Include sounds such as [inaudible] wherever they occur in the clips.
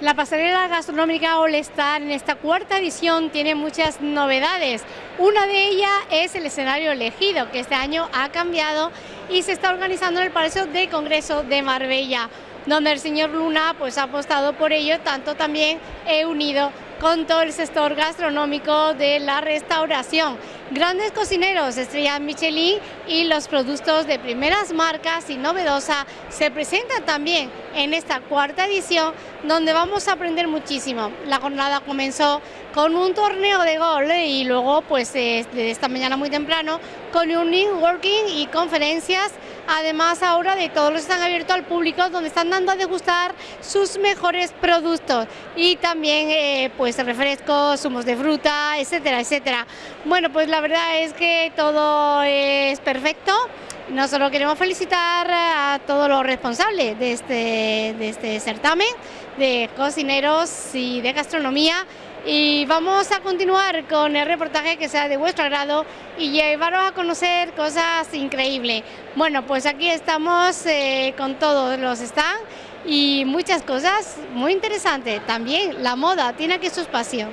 La pasarela gastronómica All Star en esta cuarta edición tiene muchas novedades. Una de ellas es el escenario elegido, que este año ha cambiado y se está organizando en el Palacio de Congreso de Marbella, donde el señor Luna pues, ha apostado por ello, tanto también he unido con todo el sector gastronómico de la restauración. Grandes cocineros, estrellas Michelin y los productos de primeras marcas y novedosa se presentan también en esta cuarta edición donde vamos a aprender muchísimo. La jornada comenzó con un torneo de gol y luego pues desde esta mañana muy temprano con un networking y conferencias además ahora de todos los están abiertos al público donde están dando a degustar sus mejores productos y también eh, pues refrescos, zumos de fruta, etcétera, etcétera. Bueno pues la verdad es que todo es perfecto nosotros queremos felicitar a todos los responsables de este, de este certamen, de cocineros y de gastronomía y vamos a continuar con el reportaje que sea de vuestro agrado y llevaros a conocer cosas increíbles. Bueno, pues aquí estamos eh, con todos los stands y muchas cosas muy interesantes. También la moda tiene aquí su espacio.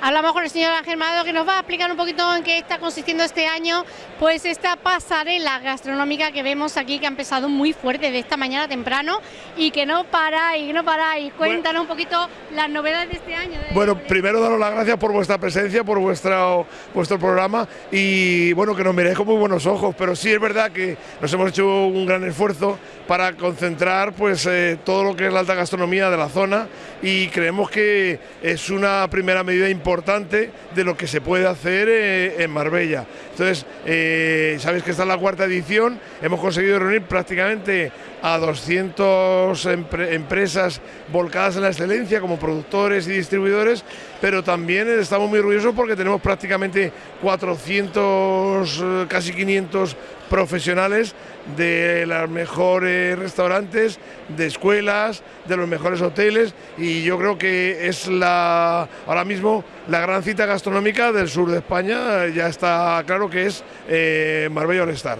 Hablamos con el señor Ángel Mado que nos va a explicar un poquito en qué está consistiendo este año pues esta pasarela gastronómica que vemos aquí que ha empezado muy fuerte de esta mañana temprano y que no para y no para y cuéntanos un poquito las novedades de este año. bueno, primero daros las gracias por vuestra presencia, por vuestro, vuestro programa y bueno, que nos miréis con muy buenos ojos, pero sí es verdad que nos hemos hecho un gran esfuerzo para concentrar pues eh, todo lo que es la alta gastronomía de la zona y creemos que es una primera medida importante de lo que se puede hacer eh, en Marbella. Entonces, eh, sabéis que está en la cuarta edición, hemos conseguido reunir prácticamente a 200 empresas volcadas en la excelencia como productores y distribuidores, pero también estamos muy orgullosos porque tenemos prácticamente 400, casi 500 profesionales de los mejores restaurantes, de escuelas, de los mejores hoteles y yo creo que es la ahora mismo la gran cita gastronómica del sur de España, ya está claro que es eh, Marbella All Star.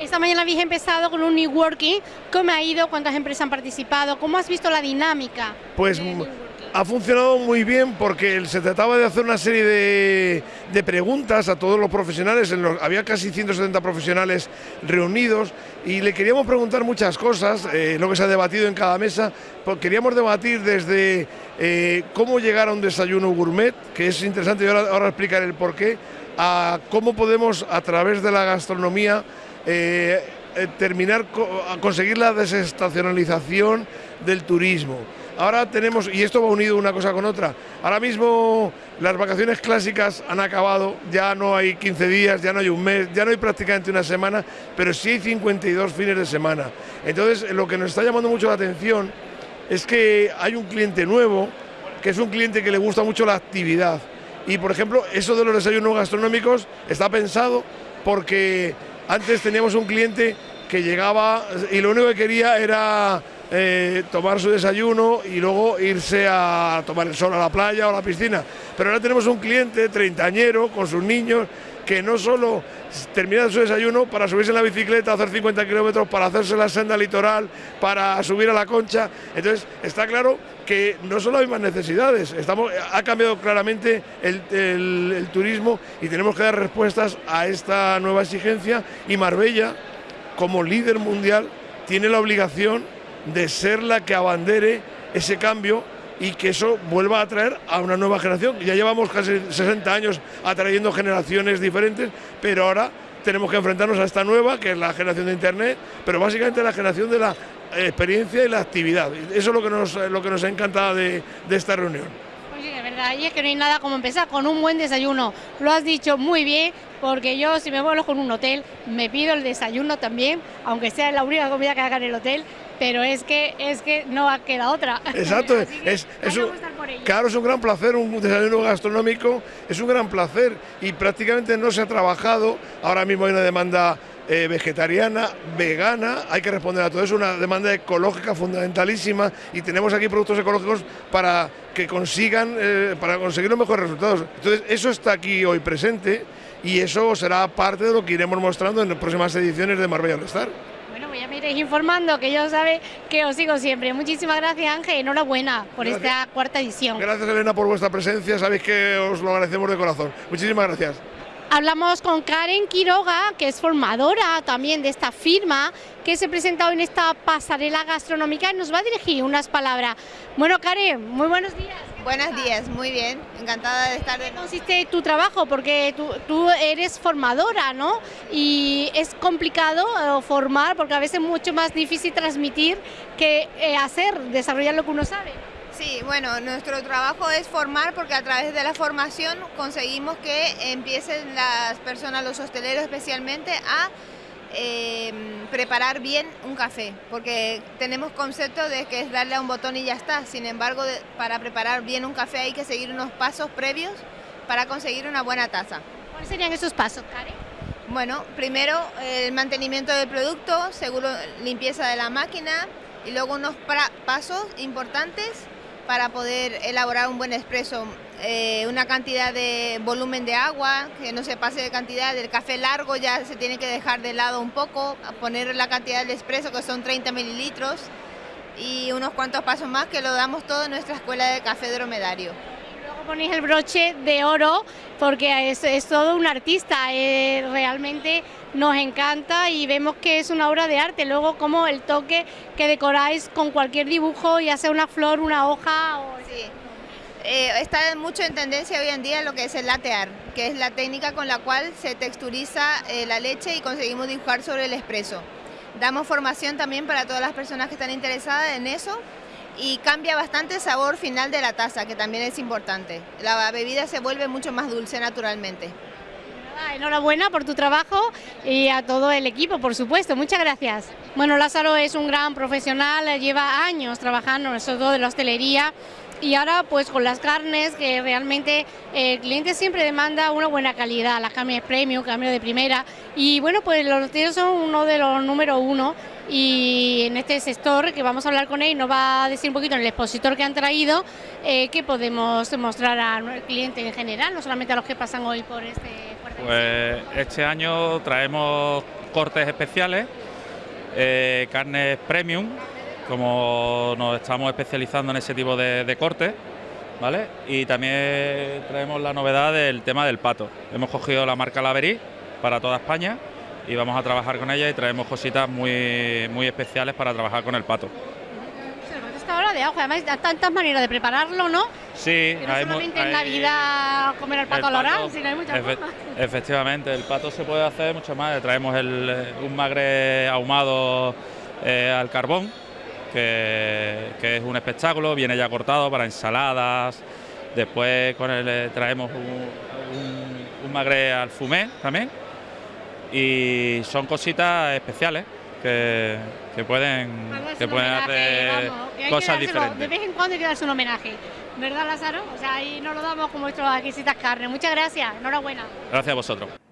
Esta mañana habéis empezado con un New Working, ¿cómo ha ido? ¿Cuántas empresas han participado? ¿Cómo has visto la dinámica? Pues ha funcionado muy bien porque se trataba de hacer una serie de, preguntas a todos los profesionales, había casi 170 profesionales reunidos y le queríamos preguntar muchas cosas, eh, lo que se ha debatido en cada mesa, pues queríamos debatir desde eh, cómo llegar a un desayuno gourmet, que es interesante y ahora, ahora explicaré el porqué, a cómo podemos a través de la gastronomía eh, terminar conseguir la desestacionalización del turismo Ahora tenemos, y esto va unido una cosa con otra, ahora mismo las vacaciones clásicas han acabado, ya no hay 15 días, ya no hay un mes, ya no hay prácticamente una semana, pero sí hay 52 fines de semana. Entonces, lo que nos está llamando mucho la atención es que hay un cliente nuevo, que es un cliente que le gusta mucho la actividad. Y, por ejemplo, eso de los desayunos gastronómicos está pensado porque antes teníamos un cliente que llegaba y lo único que quería era eh, tomar su desayuno y luego irse a tomar el sol a la playa o a la piscina. Pero ahora tenemos un cliente treintañero con sus niños que no solo termina su desayuno para subirse en la bicicleta, hacer 50 kilómetros, para hacerse la senda litoral, para subir a la concha. Entonces, está claro que no solo hay más necesidades, ha cambiado claramente el turismo y tenemos que dar respuestas a esta nueva exigencia y Marbella, como líder mundial, tiene la obligación de ser la que abandere ese cambio y que eso vuelva a atraer a una nueva generación. Ya llevamos casi 60 años atrayendo generaciones diferentes, pero ahora tenemos que enfrentarnos a esta nueva, que es la generación de Internet, pero básicamente la generación de la experiencia y la actividad. Eso es lo que nos, lo que nos ha encantado de, esta reunión. Oye, de verdad, y es que no hay nada como empezar con un buen desayuno. Lo has dicho muy bien, porque yo si me vuelvo con un hotel, me pido el desayuno también, aunque sea la única comida que haga en el hotel, pero es que es que no queda otra. Exacto, [laughs] es, un, claro, es un gran placer, un desayuno gastronómico, es un gran placer y prácticamente no se ha trabajado, ahora mismo hay una demanda eh, vegetariana, vegana, hay que responder a todo eso, una demanda ecológica fundamentalísima y tenemos aquí productos ecológicos para que consigan, eh, para conseguir los mejores resultados. Entonces, eso está aquí hoy presente y eso será parte de lo que iremos mostrando en las próximas ediciones de Marbella All Star pues ya me iréis informando, que yo sabe que os sigo siempre. Muchísimas gracias Ángel, enhorabuena por esta cuarta edición. Gracias Elena por vuestra presencia, sabéis que os lo agradecemos de corazón. Muchísimas gracias. Hablamos con Karen Quiroga, que es formadora también de esta firma, que se ha presentado en esta pasarela gastronómica y nos va a dirigir unas palabras. Bueno, Karen, muy buenos días. Buenos días, muy bien, encantada de estar. ¿Qué consiste tu trabajo? Porque tú, eres formadora, ¿no? Y es complicado eh, formar porque a veces es mucho más difícil transmitir que eh, hacer, desarrollar lo que uno sabe. Sí, bueno, nuestro trabajo es formar porque a través de la formación conseguimos que empiecen las personas, los hosteleros especialmente, a em, preparar bien un café, porque tenemos concepto de que es darle a un botón y ya está. Sin embargo, para preparar bien un café hay que seguir unos pasos previos para conseguir una buena taza. ¿Cuáles serían esos pasos, Karen? Bueno, primero el mantenimiento del producto, seguro limpieza de la máquina y luego unos pasos importantes para poder elaborar un buen expreso. Eh, una cantidad de volumen de agua, que no se pase de cantidad, del café largo ya se tiene que dejar de lado un poco, poner la cantidad del expreso que son 30 mililitros y unos cuantos pasos más que lo damos todo en nuestra escuela de café dromedario ponéis el broche de oro porque es, es todo un artista, eh, realmente nos encanta y vemos que es una obra de arte. Luego como el toque que decoráis con cualquier dibujo, ya sea una flor, una hoja. O... Sí. Eh, está mucho en tendencia hoy en día lo que es el latear, que es la técnica con la cual se texturiza eh, la leche y conseguimos dibujar sobre el espresso. Damos formación también para todas las personas que están interesadas en eso y cambia bastante el sabor final de la taza, que también es importante. La bebida se vuelve mucho más dulce naturalmente. Enhorabuena por tu trabajo y a todo el equipo, por supuesto. Muchas gracias. Bueno, Lázaro es un gran profesional, lleva años trabajando, todo de la hostelería, y ahora pues con las carnes que realmente el cliente siempre demanda una buena calidad, las carnes premium, carnes de primera, y bueno, pues los tíos son uno de los número uno y en este sector que vamos a hablar con él nos va a decir un poquito en el expositor que han traído eh, qué podemos mostrar al cliente en general, no solamente a los que pasan hoy por este Pues este año traemos cortes especiales, eh, carnes premium, como nos estamos especializando en ese tipo de, cortes, ¿vale? Y también traemos la novedad del tema del pato. Hemos cogido la marca Laverí para toda España y vamos a trabajar con ella y traemos cositas muy, muy especiales para trabajar con el pato. De ajo, además hay tantas maneras de prepararlo, ¿no? Sí, no solamente en Navidad comer el pato al oral, sino hay muchas formas. [laughs] Efectivamente, el pato se puede hacer mucho más. Traemos el, un magre ahumado eh, al carbón, que, es un espectáculo, viene ya cortado para ensaladas. Después con eh, traemos un, un magre al fumé también y son cositas especiales que, pueden, que pueden hacer cosas diferentes. De vez en cuando hay que darse un homenaje, ¿verdad Lázaro? O sea, ahí nos lo damos como nuestras exquisitas carnes. Muchas gracias, enhorabuena. Gracias a vosotros.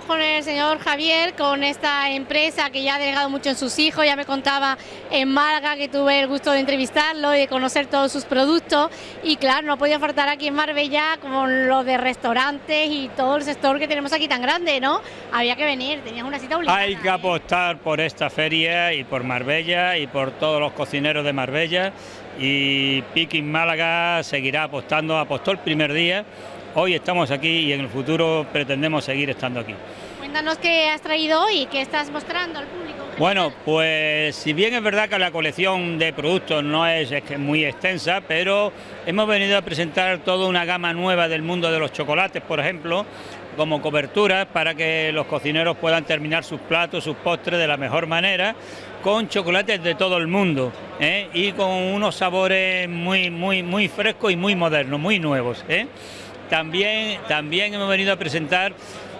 Con el señor Javier, con esta empresa que ya ha delegado mucho en sus hijos, ya me contaba en Málaga que tuve el gusto de entrevistarlo y de conocer todos sus productos y claro, no podía faltar aquí en Marbella con lo de restaurantes y todo el sector que tenemos aquí tan grande, ¿no? Había que venir, tenías una cita obligada. Hay que apostar por esta feria y por Marbella y por todos los cocineros de Marbella y Piquín Málaga seguirá apostando, apostó el primer día Hoy estamos aquí y en el futuro pretendemos seguir estando aquí. Cuéntanos qué has traído hoy, qué estás mostrando al público. Bueno, pues si bien es verdad que la colección de productos no es, muy extensa, pero hemos venido a presentar toda una gama nueva del mundo de los chocolates, por ejemplo, como coberturas para que los cocineros puedan terminar sus platos, sus postres de la mejor manera, con chocolates de todo el mundo ¿eh? y con unos sabores muy, muy, muy frescos y muy modernos, muy nuevos. ¿eh? También, también hemos venido a presentar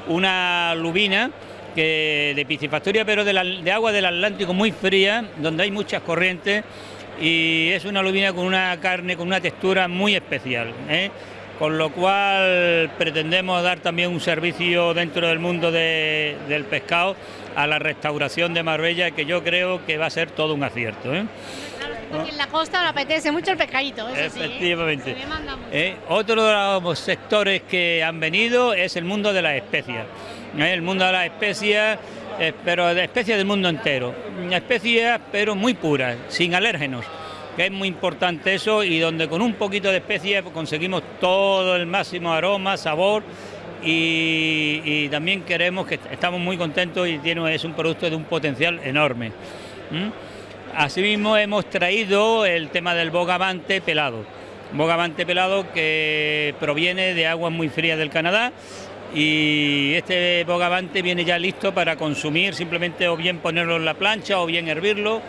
una lubina que de piscifactoria, pero de, agua del Atlántico muy fría, donde hay muchas corrientes y es una lubina con una carne, con una textura muy especial. ¿eh? Con lo cual pretendemos dar también un servicio dentro del mundo del pescado a la restauración de Marbella, que yo creo que va a ser todo un acierto. ¿eh? en la costa le apetece mucho el pescadito, eso Efectivamente. ¿eh? otro de los sectores que han venido es el mundo de las especias. El mundo de las especias eh, pero de especies del mundo entero. Especies pero muy puras, sin alérgenos, que es muy importante eso y donde con un poquito de especies conseguimos todo el máximo aroma, sabor y, también queremos que estamos muy contentos y es un producto de un potencial enorme. Asimismo hemos traído el tema del bogavante pelado. Bogavante pelado que proviene de aguas muy frías del Canadá y este bogavante viene ya listo para consumir, simplemente o bien ponerlo en la plancha o bien hervirlo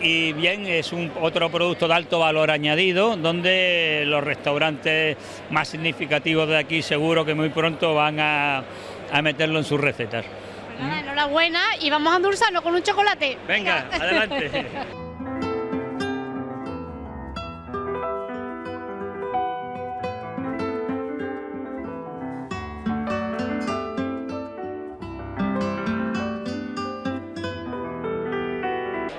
y bien es un otro producto de alto valor añadido donde los restaurantes más significativos de aquí seguro que muy pronto van a, meterlo en sus recetas. Pues enhorabuena y vamos a endulzarlo con un chocolate. Venga. adelante. [laughs]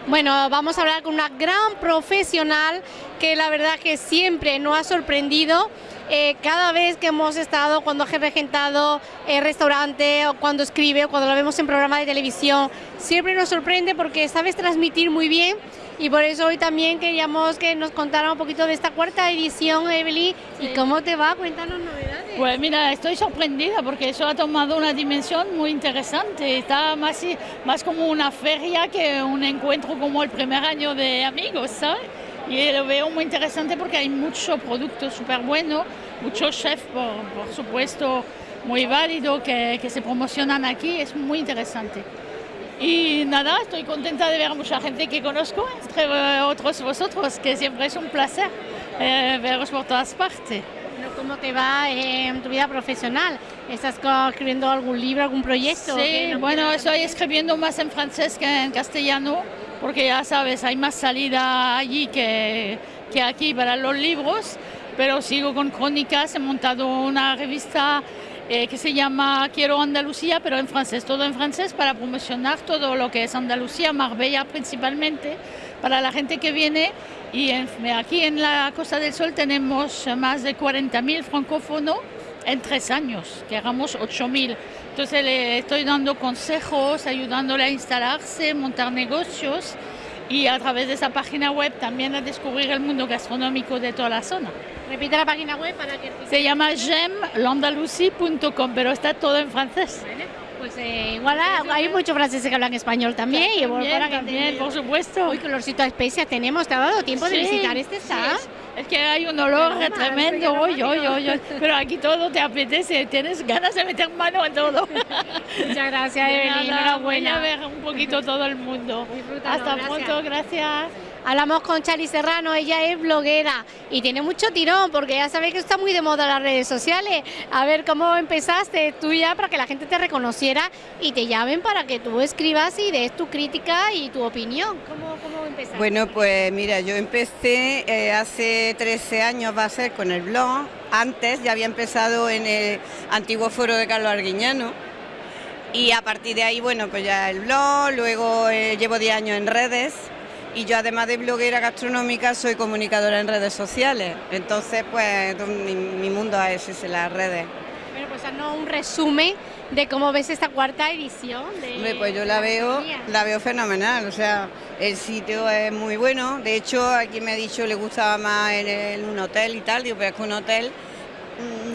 Bueno, vamos a hablar con una gran profesional que la verdad que siempre nos ha sorprendido. Eh, cada vez que hemos estado, cuando ha regentado el restaurante o cuando escribe o cuando lo vemos en programa de televisión, siempre nos sorprende porque sabes transmitir muy bien y por eso hoy también queríamos que nos contara un poquito de esta cuarta edición, Evelyn, y cómo te va, cuéntanos novedades. Pues mira, estoy sorprendida porque eso ha tomado una dimensión muy interesante, está más, más como una feria que un encuentro como el primer año de amigos, ¿sabes? Y lo veo muy interesante porque hay muchos productos súper buenos, muchos chefs, por, supuesto, muy válidos que, se promocionan aquí, es muy interesante. Y nada, estoy contenta de ver a mucha gente que conozco, entre otros vosotros, que siempre es un placer eh, veros por todas partes. ¿Cómo te va en tu vida profesional? ¿Estás escribiendo algún libro, algún proyecto? Sí, bueno, estoy escribiendo más en francés que en castellano, porque ya sabes, hay más salida allí que, que aquí para los libros, pero sigo con crónicas, he montado una revista eh, que se llama Quiero Andalucía, pero en francés, todo en francés, para promocionar todo lo que es Andalucía, Marbella principalmente, para la gente que viene. Y aquí en la Costa del Sol tenemos más de 40.000 francófonos en tres años, que hagamos 8.000. Entonces le estoy dando consejos, ayudándole a instalarse, montar negocios y a través de esa página web también a descubrir el mundo gastronómico de toda la zona. Repite la página web para que... Se llama gemlandalucie.com, pero está todo en francés. Pues eh, igual hay muchos franceses que hablan español también. y también, también por supuesto. Uy, colorcito de especia tenemos. ¿Te ha dado tiempo de visitar este stand? es que hay un olor tremendo, oy, oy, oy, pero aquí todo te apetece, tienes ganas de meter mano en todo. [laughs] Muchas gracias, Evelyn. Enhorabuena. a ver un poquito todo el mundo. Hasta pronto, gracias. Hablamos con Chari Serrano, ella es bloguera y tiene mucho tirón porque ya sabes que está muy de moda las redes sociales. A ver cómo empezaste tú ya para que la gente te reconociera y te llamen para que tú escribas y des tu crítica y tu opinión. ¿Cómo, cómo empezaste? Bueno, pues mira, yo empecé eh, hace 13 años, va a ser con el blog. Antes ya había empezado en el antiguo foro de Carlos Arguiñano. Y a partir de ahí, bueno, pues ya el blog, luego eh, llevo 10 años en redes, y yo además de bloguera gastronómica soy comunicadora en redes sociales. Entonces, pues mi, mundo es ese, las redes. Bueno, pues haznos un resumen de cómo ves esta cuarta edición. De pues yo la veo, la veo fenomenal, o sea, el sitio es muy bueno. De hecho, aquí me ha dicho le gustaba más en, un hotel y tal, digo, pero es que un hotel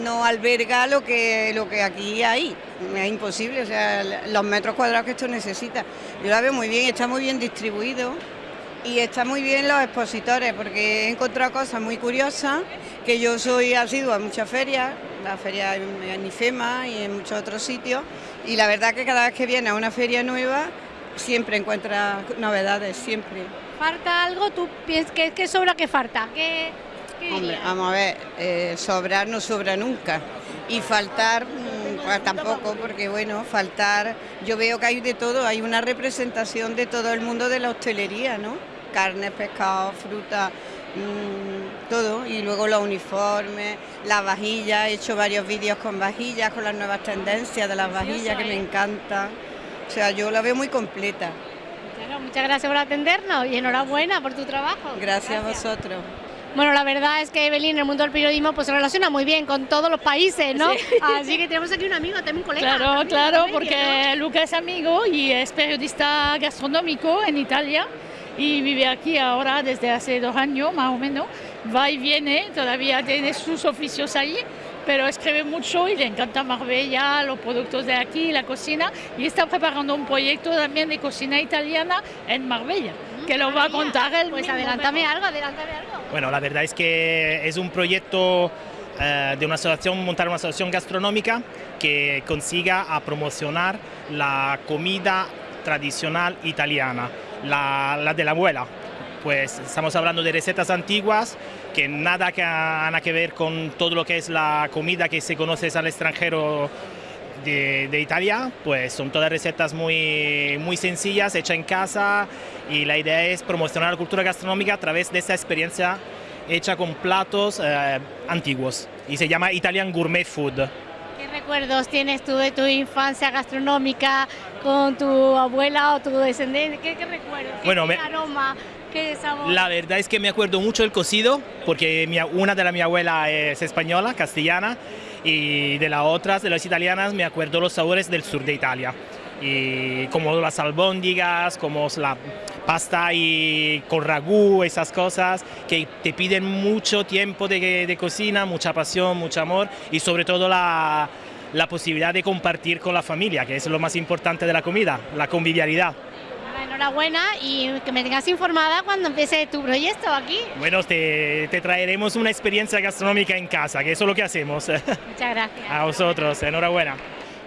no alberga lo que, lo que aquí hay. Es imposible, o sea, los metros cuadrados que esto necesita. Yo la veo muy bien, está muy bien distribuido y está muy bien los expositores porque he encontrado cosas muy curiosas, que yo soy asidua a muchas ferias, la feria en IFEMA y en muchos otros sitios, y la verdad que cada vez que viene a una feria nueva siempre encuentra novedades, siempre. ¿Falta algo? ¿Tú piensas que, que sobra que falta? ¿Qué, Hombre, vamos a ver, eh, sobrar no sobra nunca. Y faltar mm, pues tampoco, porque bueno, faltar, yo veo que hay de todo, hay una representación de todo el mundo de la hostelería, ¿no? Carnes, pescado, fruta, mm, todo. Y luego los uniformes, las vajillas, he hecho varios vídeos con vajillas, con las nuevas tendencias de las vajillas, que me encanta. O sea, yo la veo muy completa. Bueno, muchas gracias por atendernos y enhorabuena por tu trabajo. Gracias, a vosotros. Bueno, la verdad es que Evelyn en el mundo del periodismo pues se relaciona muy bien con todos los países, ¿no? [laughs] Así que tenemos aquí un amigo, también un colega. Claro, también, claro, también, porque ¿no? Luca es amigo y es periodista gastronómico en Italia y vive aquí ahora desde hace dos años más o menos. Va y viene, todavía tiene sus oficios ahí, pero escribe mucho y le encanta Marbella, los productos de aquí, la cocina y está preparando un proyecto también de cocina italiana en Marbella, que lo va a contar él. Pues mismo, adelántame pero- algo, adelántame algo. Bueno, la verdad es que es un proyecto eh, de una asociación, montar una asociación gastronómica que consiga a promocionar la comida tradicional italiana, la, la de la abuela. Pues estamos hablando de recetas antiguas que nada que han que ver con todo lo que es la comida que se conoce al extranjero de, de Italia, pues son todas recetas muy, muy sencillas, hechas en casa y la idea es promocionar la cultura gastronómica a través de esta experiencia hecha con platos eh, antiguos y se llama Italian Gourmet Food. ¿Qué recuerdos tienes tú de tu infancia gastronómica con tu abuela o tu descendiente? ¿Qué, qué recuerdos? ¿Qué, Bueno, me- aroma? ¿Qué sabor? La verdad es que me acuerdo mucho del cocido, porque mi- una de la mi abuela es española, castellana, y de las otras, de las italianas, me acuerdo los sabores del sur de Italia. Y como las albóndigas, como la pasta y con ragú, esas cosas que te piden mucho tiempo de, de cocina, mucha pasión, mucho amor y sobre todo la, la posibilidad de compartir con la familia, que es lo más importante de la comida, la convivialidad. Enhorabuena y que me tengas informada cuando empiece tu proyecto aquí. Bueno, te, te traeremos una experiencia gastronómica en casa, que eso es lo que hacemos. [laughs] Muchas gracias. A vosotros, enhorabuena.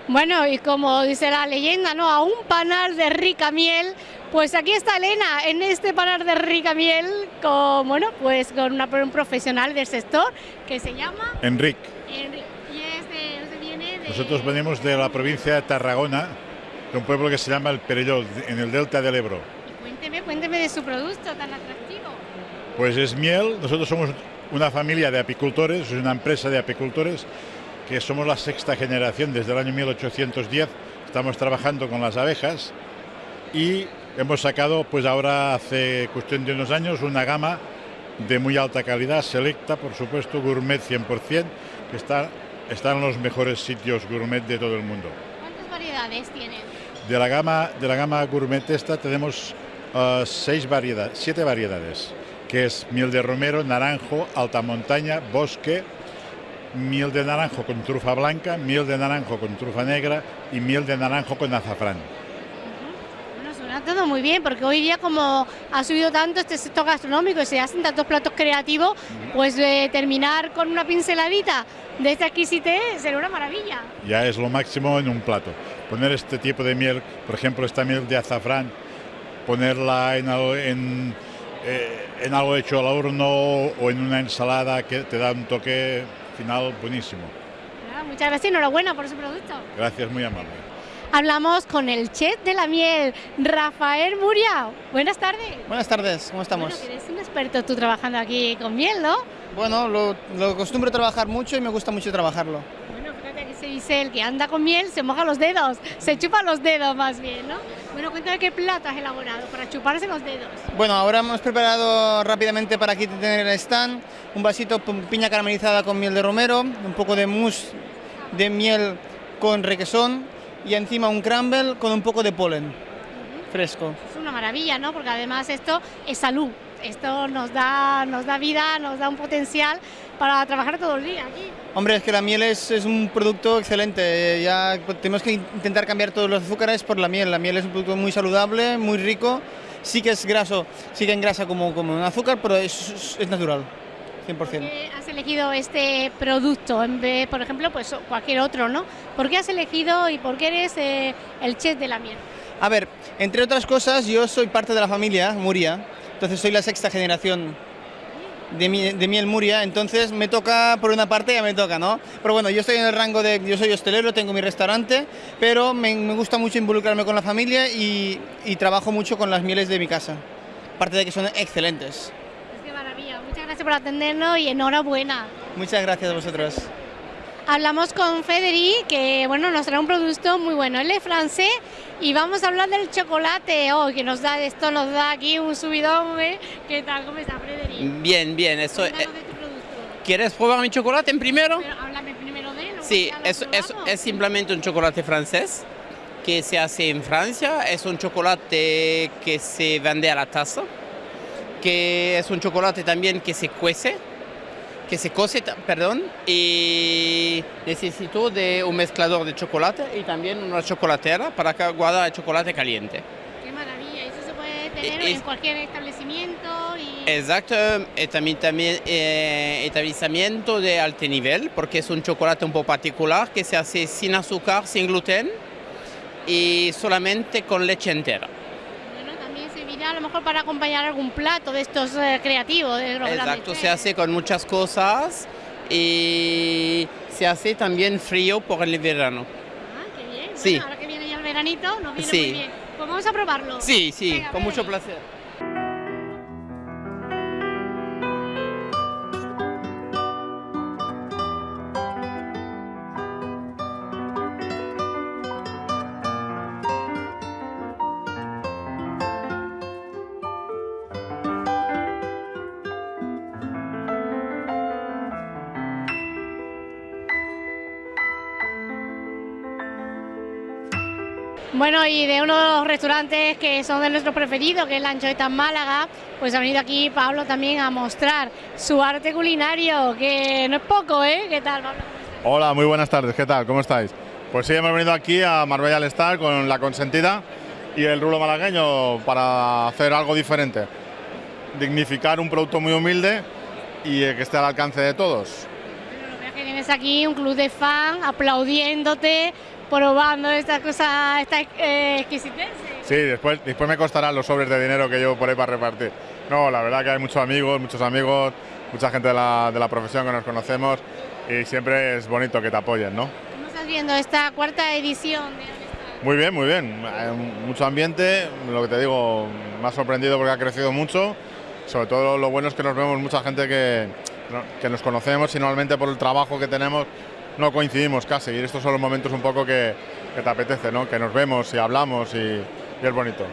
Bueno, y como dice la leyenda, ¿no? A un panar de rica miel, pues aquí está Elena en este panar de rica miel con, bueno, pues con una, un profesional del sector que se llama Enric, Enrique. Nosotros venimos de la provincia de Tarragona, de un pueblo que se llama El Perelló, en el delta del Ebro. Cuénteme, cuénteme de su producto tan atractivo. Pues es miel, nosotros somos una familia de apicultores, es una empresa de apicultores, que somos la sexta generación desde el año 1810, estamos trabajando con las abejas y hemos sacado, pues ahora hace cuestión de unos años, una gama de muy alta calidad, selecta, por supuesto, gourmet 100%, que está, está en los mejores sitios gourmet de todo el mundo. ¿Cuántas variedades tienen? De la gama, de la gama gourmet esta tenemos eh, seis variedades, siete variedades, que es miel de romero, naranjo, alta montaña, bosque, miel de naranjo con trufa blanca, miel de naranjo con trufa negra y miel de naranjo con azafrán. Suena todo muy bien, porque hoy día como ha subido tanto este sector gastronómico y se hacen tantos platos creativos, pues eh, terminar con una pinceladita de esta exquisitez sería una maravilla. Ya es lo máximo en un plato. Poner este tipo de miel, por ejemplo, esta miel de azafrán, ponerla en algo, en, eh, en algo hecho al horno o en una ensalada que te da un toque final buenísimo. Nada, muchas gracias y enhorabuena por su producto. Gracias, muy amable. Hablamos con el chef de la miel, Rafael Muria. Buenas tardes. Buenas tardes, ¿cómo estamos? Bueno, eres un experto tú trabajando aquí con miel, ¿no? Bueno, lo, lo acostumbro a trabajar mucho y me gusta mucho trabajarlo. Bueno, fíjate que se dice el que anda con miel se moja los dedos, se chupa los dedos más bien, ¿no? Bueno, cuéntame qué plato has elaborado para chuparse los dedos. Bueno, ahora hemos preparado rápidamente para aquí tener el stand un vasito con piña caramelizada con miel de romero, un poco de mousse de miel con requesón y encima un crumble con un poco de polen fresco. Es una maravilla, ¿no? Porque además esto es salud. Esto nos da, nos da vida, nos da un potencial para trabajar todo el día aquí. Hombre, es que la miel es, es un producto excelente. Ya tenemos que intentar cambiar todos los azúcares por la miel. La miel es un producto muy saludable, muy rico. Sí que es graso, sí que engrasa como, como un azúcar, pero es, es natural, 100%. ¿Por qué has elegido este producto en vez, por ejemplo, pues cualquier otro, ¿no? ¿Por qué has elegido y por qué eres eh, el chef de la miel? A ver, entre otras cosas, yo soy parte de la familia Muria, entonces soy la sexta generación de, de miel Muria, entonces me toca, por una parte ya me toca, ¿no? Pero bueno, yo estoy en el rango de, yo soy hostelero, tengo mi restaurante, pero me, me gusta mucho involucrarme con la familia y, y trabajo mucho con las mieles de mi casa. aparte de que son excelentes. Gracias por atendernos y enhorabuena. Muchas gracias a vosotros. Hablamos con Federi, que bueno, nos trae un producto muy bueno. Él es francés y vamos a hablar del chocolate. Oh, que nos da, esto nos da aquí un subidón. ¿eh? ¿Qué tal? ¿Cómo está, Federi? Bien, bien. Eso, eh, tu producto. ¿Quieres probar mi chocolate en primero? Pero háblame primero de él. Sí, es, es, es simplemente un chocolate francés que se hace en Francia. Es un chocolate que se vende a la taza, que es un chocolate también que se cuece, que se cose, perdón, y necesito de un mezclador de chocolate y también una chocolatera para que guardar el chocolate caliente. Qué maravilla, eso se puede tener Es- en cualquier establecimiento y... Exacto, y también, también eh, establecimiento de alto nivel, porque es un chocolate un poco particular que se hace sin azúcar, sin gluten y solamente con leche entera. Servirá a lo mejor para acompañar algún plato de estos eh, creativos, de Exacto, se hace con muchas cosas y se hace también frío por el verano. Ah, qué bien. Sí. Bueno, ahora que viene ya el veranito, nos viene Sí. muy bien. Pues vamos a probarlo. Sí, sí, Venga, con mucho placer. Bueno, y de uno de los restaurantes que son de nuestros preferidos, que es la Anchoeta Málaga, pues ha venido aquí Pablo también a mostrar su arte culinario, que no es poco, ¿eh? ¿Qué tal, Pablo? Hola, muy buenas tardes, ¿qué tal? ¿Cómo estáis? Pues sí, hemos venido aquí a Marbella al Star con La Consentida y el rulo malagueño para hacer algo diferente. Dignificar un producto muy humilde y eh, que esté al alcance de todos. Veo que tienes aquí un club de fan aplaudiéndote, probando esta cosa, esta eh, exquisitez. Sí, después, después me costarán los sobres de dinero que llevo por ahí para repartir. No, la verdad que hay muchos amigos, muchos amigos, mucha gente de la, de la profesión que nos conocemos y siempre es bonito que te apoyen, ¿no? ¿Cómo estás viendo esta cuarta edición de Muy bien, muy bien. Mucho ambiente, lo que te digo, me ha sorprendido porque ha crecido mucho. Sobre todo lo bueno es que nos vemos mucha gente que, que nos conocemos y normalmente por el trabajo que tenemos no coincidimos casi. Y estos son los momentos un poco que, que te apetece, ¿no? Que nos vemos y hablamos y, y es bonito.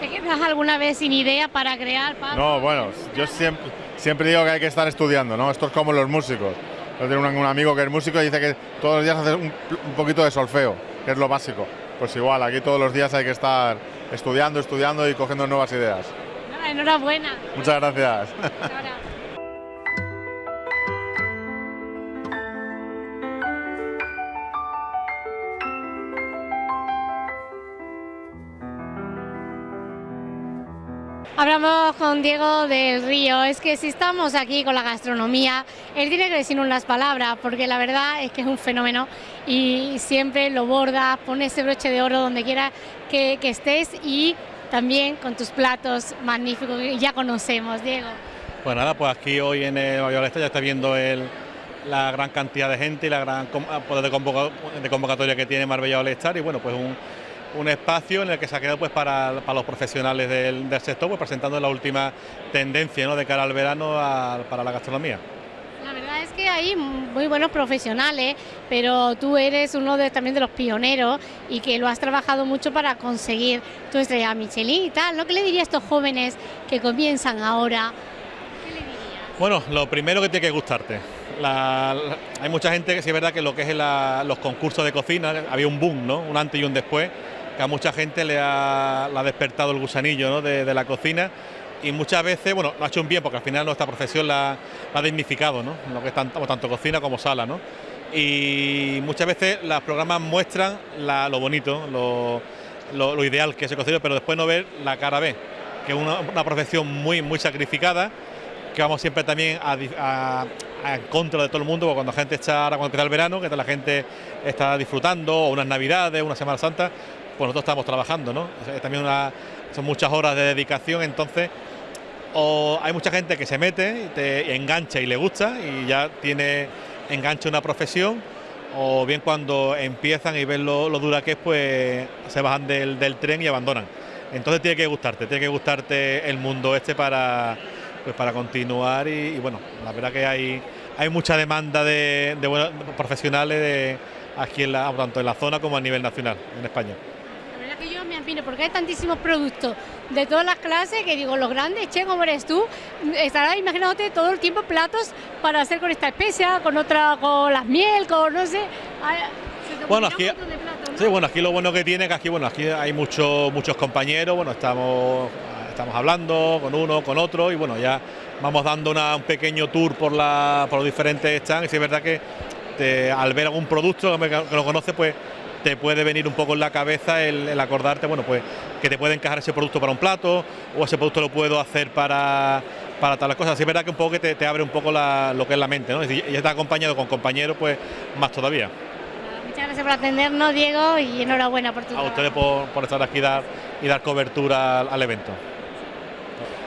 ¿Te quedas alguna vez sin idea para crear? No, bueno, yo siempre, siempre digo que hay que estar estudiando, ¿no? Esto es como los músicos. Yo tengo un, un amigo que es músico y dice que todos los días hace un, un poquito de solfeo, que es lo básico. Pues igual, aquí todos los días hay que estar estudiando, estudiando y cogiendo nuevas ideas. Enhorabuena. Muchas gracias. Hablamos con Diego del Río. Es que si estamos aquí con la gastronomía, él tiene que decirnos las palabras, porque la verdad es que es un fenómeno y siempre lo borda, pone ese broche de oro donde quiera que, estés y también con tus platos magníficos que ya conocemos, Diego. Pues nada, pues aquí hoy en el Valladolid ya está viendo la gran cantidad de gente y la gran com- poder de, convoca- de convocatoria que tiene Marbella All y bueno, pues un, un espacio en el que se ha quedado pues para, para los profesionales del, del sector, pues presentando la última tendencia ¿no? de cara al verano a- para la gastronomía. La verdad es que hay muy buenos profesionales, pero tú eres uno de, también de los pioneros y que lo has trabajado mucho para conseguir tu estrella Michelin y tal. ¿Lo que le diría a estos jóvenes que comienzan ahora? Bueno, lo primero que tiene que gustarte. La- la- hay mucha gente que sí es verdad que lo que es la- los concursos de cocina, había un boom, ¿no? Un antes y un después, que a mucha gente le ha, despertado el gusanillo de, la cocina y muchas veces, bueno, lo ha hecho un bien porque al final nuestra profesión la, ha dignificado, ¿no? Lo que es tanto, tanto cocina como sala, ¿no? Y muchas veces los programas muestran lo bonito, lo, lo- ideal que es el cocinero, pero después no ver la cara B, que es una, profesión muy, muy sacrificada que vamos siempre también a en contra de todo el mundo, porque cuando la gente está, ahora cuando empieza el verano, que la gente está disfrutando, o unas navidades, una Semana Santa, pues nosotros estamos trabajando, ¿no? También una, son muchas horas de dedicación, entonces o hay mucha gente que se mete te engancha y le gusta y ya tiene engancha una profesión, o bien cuando empiezan y ven lo, lo dura que es, pues se bajan del, tren y abandonan. Entonces tiene que gustarte, tiene que gustarte el mundo este para, pues para continuar y, bueno, la verdad que hay, hay mucha demanda de, buenos profesionales aquí en la, tanto en la zona como a nivel nacional en España. Que porque hay tantísimos productos de todas las clases que digo, los grandes, che, como eres tú, estarás imaginándote todo el tiempo platos para hacer con esta especia, con otra, con las miel, con no sé. Bueno, aquí, sí, bueno, aquí lo bueno que tiene es que aquí, bueno, aquí hay muchos muchos compañeros, bueno, estamos, estamos hablando con uno, con otro y bueno, ya vamos dando un pequeño tour por, la, por los diferentes stands y es verdad que al ver algún producto que, lo conoce, pues te puede venir un poco en la cabeza el, acordarte, bueno, pues que te puede encajar ese producto para un plato o ese producto lo puedo hacer para, para las cosas. Así es verdad que un poco que te, abre un poco lo que es la mente, ¿no? Y, y está acompañado con compañeros, pues más todavía. Muchas gracias por atendernos, Diego, y enhorabuena por tu A ustedes por, estar aquí y dar cobertura al evento.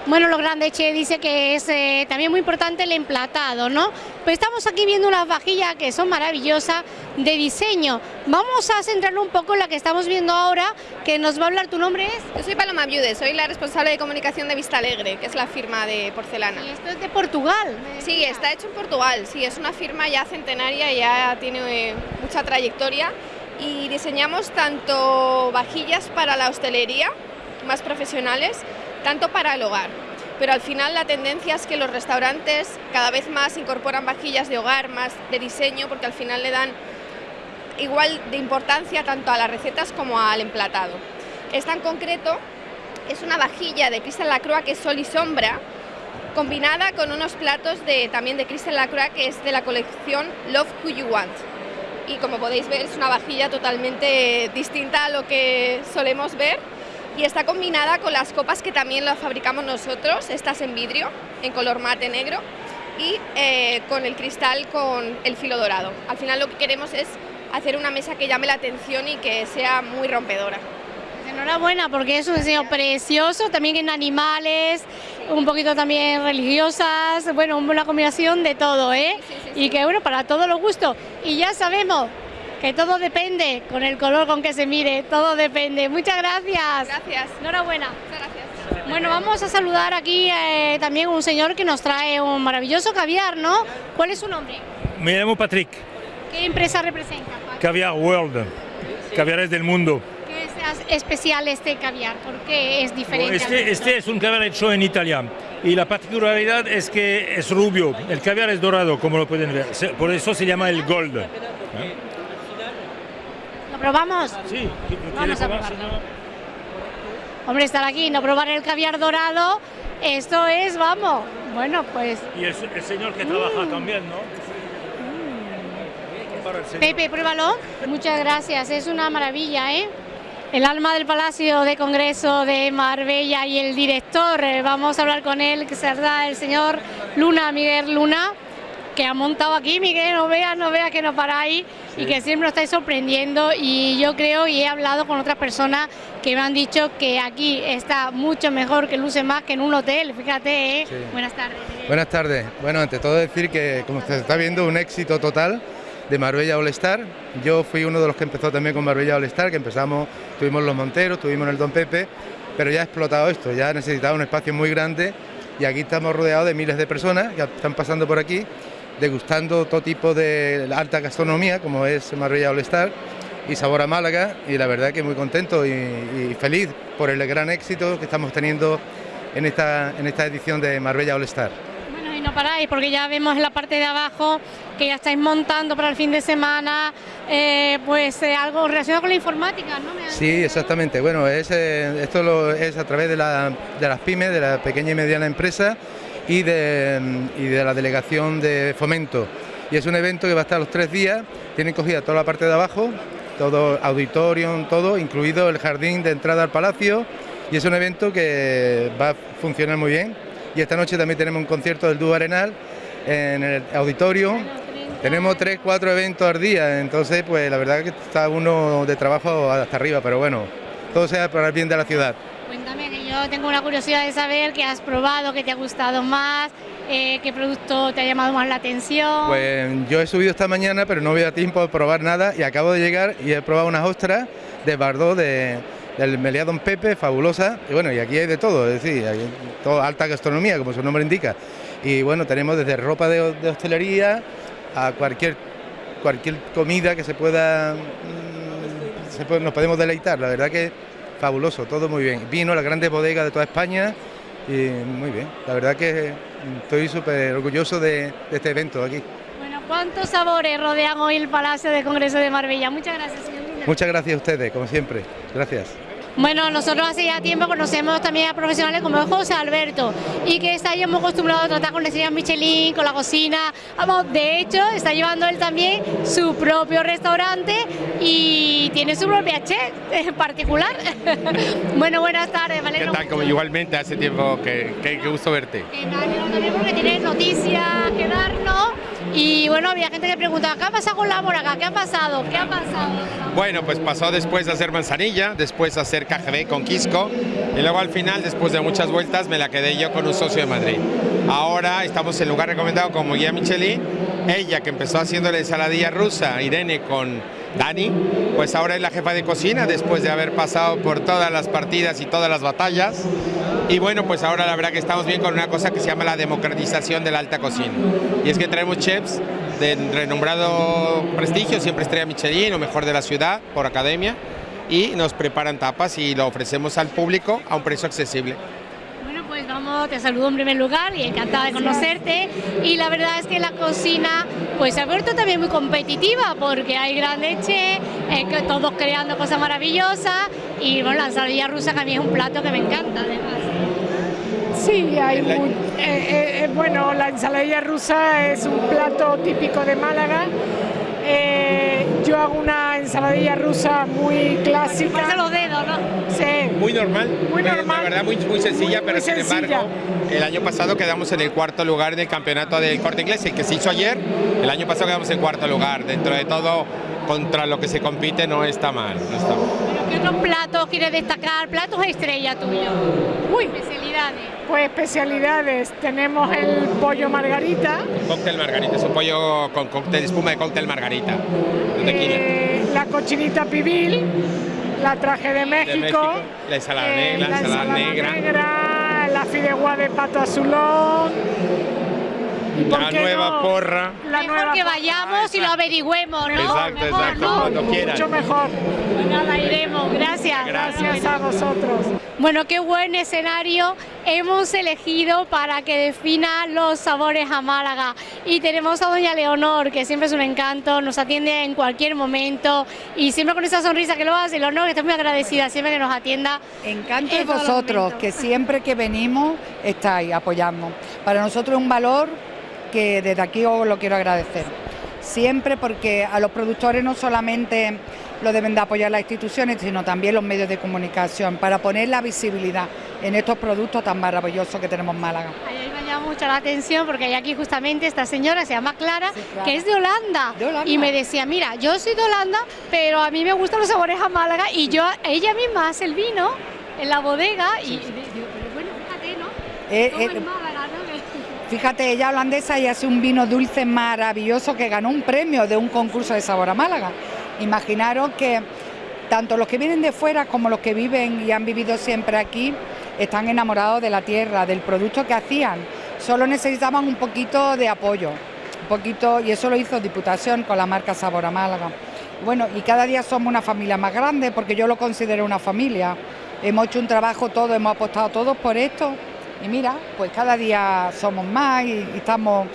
Bueno, lo grande, Che, dice que es eh, también muy importante el emplatado, ¿no? Pues estamos aquí viendo unas vajillas que son maravillosas de diseño. Vamos a centrarlo un poco en la que estamos viendo ahora, que nos va a hablar, ¿tu nombre es? Yo soy Paloma Viude, soy la responsable de comunicación de Vista Alegre, que es la firma de porcelana. ¿Y esto es de Portugal? Sí, está hecho en Portugal, sí, es una firma ya centenaria, ya tiene eh, mucha trayectoria y diseñamos tanto vajillas para la hostelería, más profesionales, tanto para el hogar. Pero al final la tendencia es que los restaurantes cada vez más incorporan vajillas de hogar, más de diseño, porque al final le dan igual de importancia tanto a las recetas como al emplatado. Esta en concreto es una vajilla de Cristal Lacroix que es sol y sombra, combinada con unos platos de, también de Cristal Lacroix que es de la colección Love Who You Want. Y como podéis ver es una vajilla totalmente distinta a lo que solemos ver y está combinada con las copas que también las fabricamos nosotros, estas en vidrio, en color mate negro y eh, con el cristal con el filo dorado. Al final lo que queremos es hacer una mesa que llame la atención y que sea muy rompedora. Enhorabuena porque es un diseño precioso, también en animales, un poquito también religiosas, bueno, una combinación de todo, ¿eh? y que bueno, para todos los gustos. Y ya sabemos que todo depende con el color con que se mire, todo depende. Muchas gracias. Gracias. Enhorabuena. Bueno, vamos a saludar aquí eh, también un señor que nos trae un maravilloso caviar, ¿no? ¿Cuál es su nombre? Me llamo Patrick. ¿Qué empresa representa? Caviar World, caviares del mundo. ¿Qué es especial este caviar? ¿Por qué es diferente? Este, este es un caviar hecho en Italia y la particularidad es que es rubio, el caviar es dorado, como lo pueden ver, por eso se llama el gold. ¿Lo probamos? Sí, vamos a probarlo. Hombre, estar aquí y no probar el caviar dorado, esto es, vamos, bueno, pues... Y el, señor que trabaja mm. también, ¿no? Mm. Pepe, pruébalo. Muchas gracias, es una maravilla, ¿eh? El alma del Palacio de Congreso de Marbella y el director, eh, vamos a hablar con él, que será el señor Luna, Miguel Luna que ha montado aquí, Miguel, no veas, no veas que no paráis y que siempre nos estáis sorprendiendo y yo creo y he hablado con otras personas que me han dicho que aquí está mucho mejor que luce más que en un hotel, fíjate, ¿eh? Buenas tardes. Buenas tardes. Bueno, ante todo decir que como se está viendo un éxito total de Marbella All Star. Yo fui uno de los que empezó también con Marbella All Star, que empezamos, tuvimos los Monteros, tuvimos el Don Pepe, pero ya ha explotado esto, ya ha necesitado un espacio muy grande y aquí estamos rodeados de miles de personas que están pasando por aquí degustando todo tipo de alta gastronomía, como es Marbella All Star y Sabor a Málaga, y la verdad que muy contento y, feliz por el gran éxito que estamos teniendo en esta, en esta edición de Marbella All Star. Bueno, y no paráis, porque ya vemos en la parte de abajo que ya estáis montando para el fin de semana, eh, pues eh, algo relacionado con la informática, ¿no? Sí, exactamente. Bueno, es, eh, esto lo, es a través de, la, de las pymes, de la pequeña y mediana empresa, y de, de la delegación de fomento. Y es un evento que va a estar los tres días, tienen cogida toda la parte de abajo, todo auditorium, todo, incluido el jardín de entrada al palacio, y es un evento que va a funcionar muy bien. Y esta noche también tenemos un concierto del dúo Arenal en el auditorio. Tenemos tres, cuatro eventos al día, entonces pues la verdad que está uno de trabajo hasta arriba, pero bueno, todo sea para el bien de la ciudad. Cuéntame, que yo tengo una curiosidad de saber qué has probado, qué te ha gustado más, eh, qué producto te ha llamado más la atención. Pues yo he subido esta mañana, pero no había tiempo de probar nada y acabo de llegar y he probado unas ostras de Bardot de, del Meliá Don Pepe, fabulosa. Y bueno, y aquí hay de todo, es decir, hay todo, alta gastronomía, como su nombre indica. Y bueno, tenemos desde ropa de, de hostelería a cualquier, cualquier comida que se pueda, mm, se puede- nos podemos deleitar. La verdad que fabuloso, todo muy bien. Vino, las grandes bodegas de toda España y muy bien. La verdad que estoy súper orgulloso de, de este evento aquí. Bueno, ¿cuántos sabores rodean hoy el Palacio de Congreso de Marbella? Muchas gracias, señor. Muchas gracias a ustedes, como siempre. Gracias. Bueno, nosotros hace ya tiempo conocemos también a profesionales como José Alberto y que está ya muy acostumbrado a tratar con estrellas Michelin, con la cocina. Vamos, de hecho, está llevando él también su propio restaurante y tiene su propia chef en particular. [laughs] bueno, buenas tardes, ¿Qué Valero. tal? Como igualmente, hace tiempo que, que, que gusto verte. también porque tiene noticias que darnos y bueno, había gente que preguntaba, ¿qué ha pasado con la moraga? ¿Qué ha pasado? ¿Qué ha pasado? Bueno, pues pasó después de hacer manzanilla, después de hacer KGB con Quisco y luego al final, después de muchas vueltas, me la quedé yo con un socio de Madrid. Ahora estamos en lugar recomendado como guía Michelin. Ella que empezó haciendo la ensaladilla rusa, Irene con Dani, pues ahora es la jefa de cocina después de haber pasado por todas las partidas y todas las batallas. Y bueno, pues ahora la verdad que estamos bien con una cosa que se llama la democratización de la alta cocina. Y es que traemos chefs de renombrado prestigio, siempre estrella Michelin o mejor de la ciudad por academia, y nos preparan tapas y lo ofrecemos al público a un precio accesible. Pues vamos, te saludo en primer lugar y encantada de conocerte. Y la verdad es que la cocina pues se ha vuelto también muy competitiva porque hay gran leche, eh, que todos creando cosas maravillosas y bueno, la ensaladilla rusa que a mí es un plato que me encanta además. Sí, hay muy- eh, eh, eh, bueno, la ensaladilla rusa es un plato típico de Málaga. Eh, yo hago una ensaladilla rusa muy clásica. Los dedos, ¿no? Muy normal, Muy pero normal. la verdad muy, muy sencilla, pero Muy sin sencilla. embargo, el año pasado quedamos en el cuarto lugar en el campeonato del corte inglés, el que se hizo ayer, el año pasado quedamos en cuarto lugar, dentro de todo, contra lo que se compite no está mal, no está mal. ¿Qué otros platos quieres destacar? Platos estrella tuyo. Uy, especialidades. Pues especialidades, tenemos el pollo margarita, Cóctel margarita, es un pollo con cóctel, espuma de cóctel margarita, de tequila. eh, la cochinita pibil, la traje de México, de México, la ensalada, eh, negra, la ensalada negra, negra, la fideuá de pato azulón, la nueva no, porra. la Mejor nueva que porra. vayamos y lo averigüemos, ¿no? Exacto, Mejor, exacto, ¿no? cuando quieran. Mucho mejor. Pues nada, iremos. Gracias. Gracias a vosotros. Bueno, qué buen escenario hemos elegido para que defina los sabores a Málaga. Y tenemos a doña Leonor, que siempre es un encanto, nos atiende en cualquier momento y siempre con esa sonrisa que lo hace. Leonor, que estoy muy agradecida siempre que nos atienda. Encanto de en vosotros, que siempre que venimos estáis apoyando. Para nosotros es un valor que desde aquí os lo quiero agradecer. Siempre porque a los productores no solamente lo deben de apoyar las instituciones, sino también los medios de comunicación, para poner la visibilidad en estos productos tan maravillosos que tenemos en Málaga. Ahí me llama mucho la atención porque hay aquí justamente esta señora, se llama Clara, Clara. que es de Holanda. Y me decía, mira, yo soy de Holanda, pero a mí me gustan los sabores a Málaga y yo, ella misma hace el vino en la bodega y y digo, pero bueno, fíjate, ¿no? Eh, eh, en Málaga, ¿no? Que- Fíjate, ella holandesa y hace un vino dulce maravilloso que ganó un premio de un concurso de sabor a Málaga. Imaginaros que tanto los que vienen de fuera como los que viven y han vivido siempre aquí están enamorados de la tierra, del producto que hacían. Solo necesitaban un poquito de apoyo, un poquito, y eso lo hizo Diputación con la marca Sabor a Málaga. Bueno, y cada día somos una familia más grande porque yo lo considero una familia. Hemos hecho un trabajo todos, hemos apostado todos por esto y mira, pues cada día somos más y, y estamos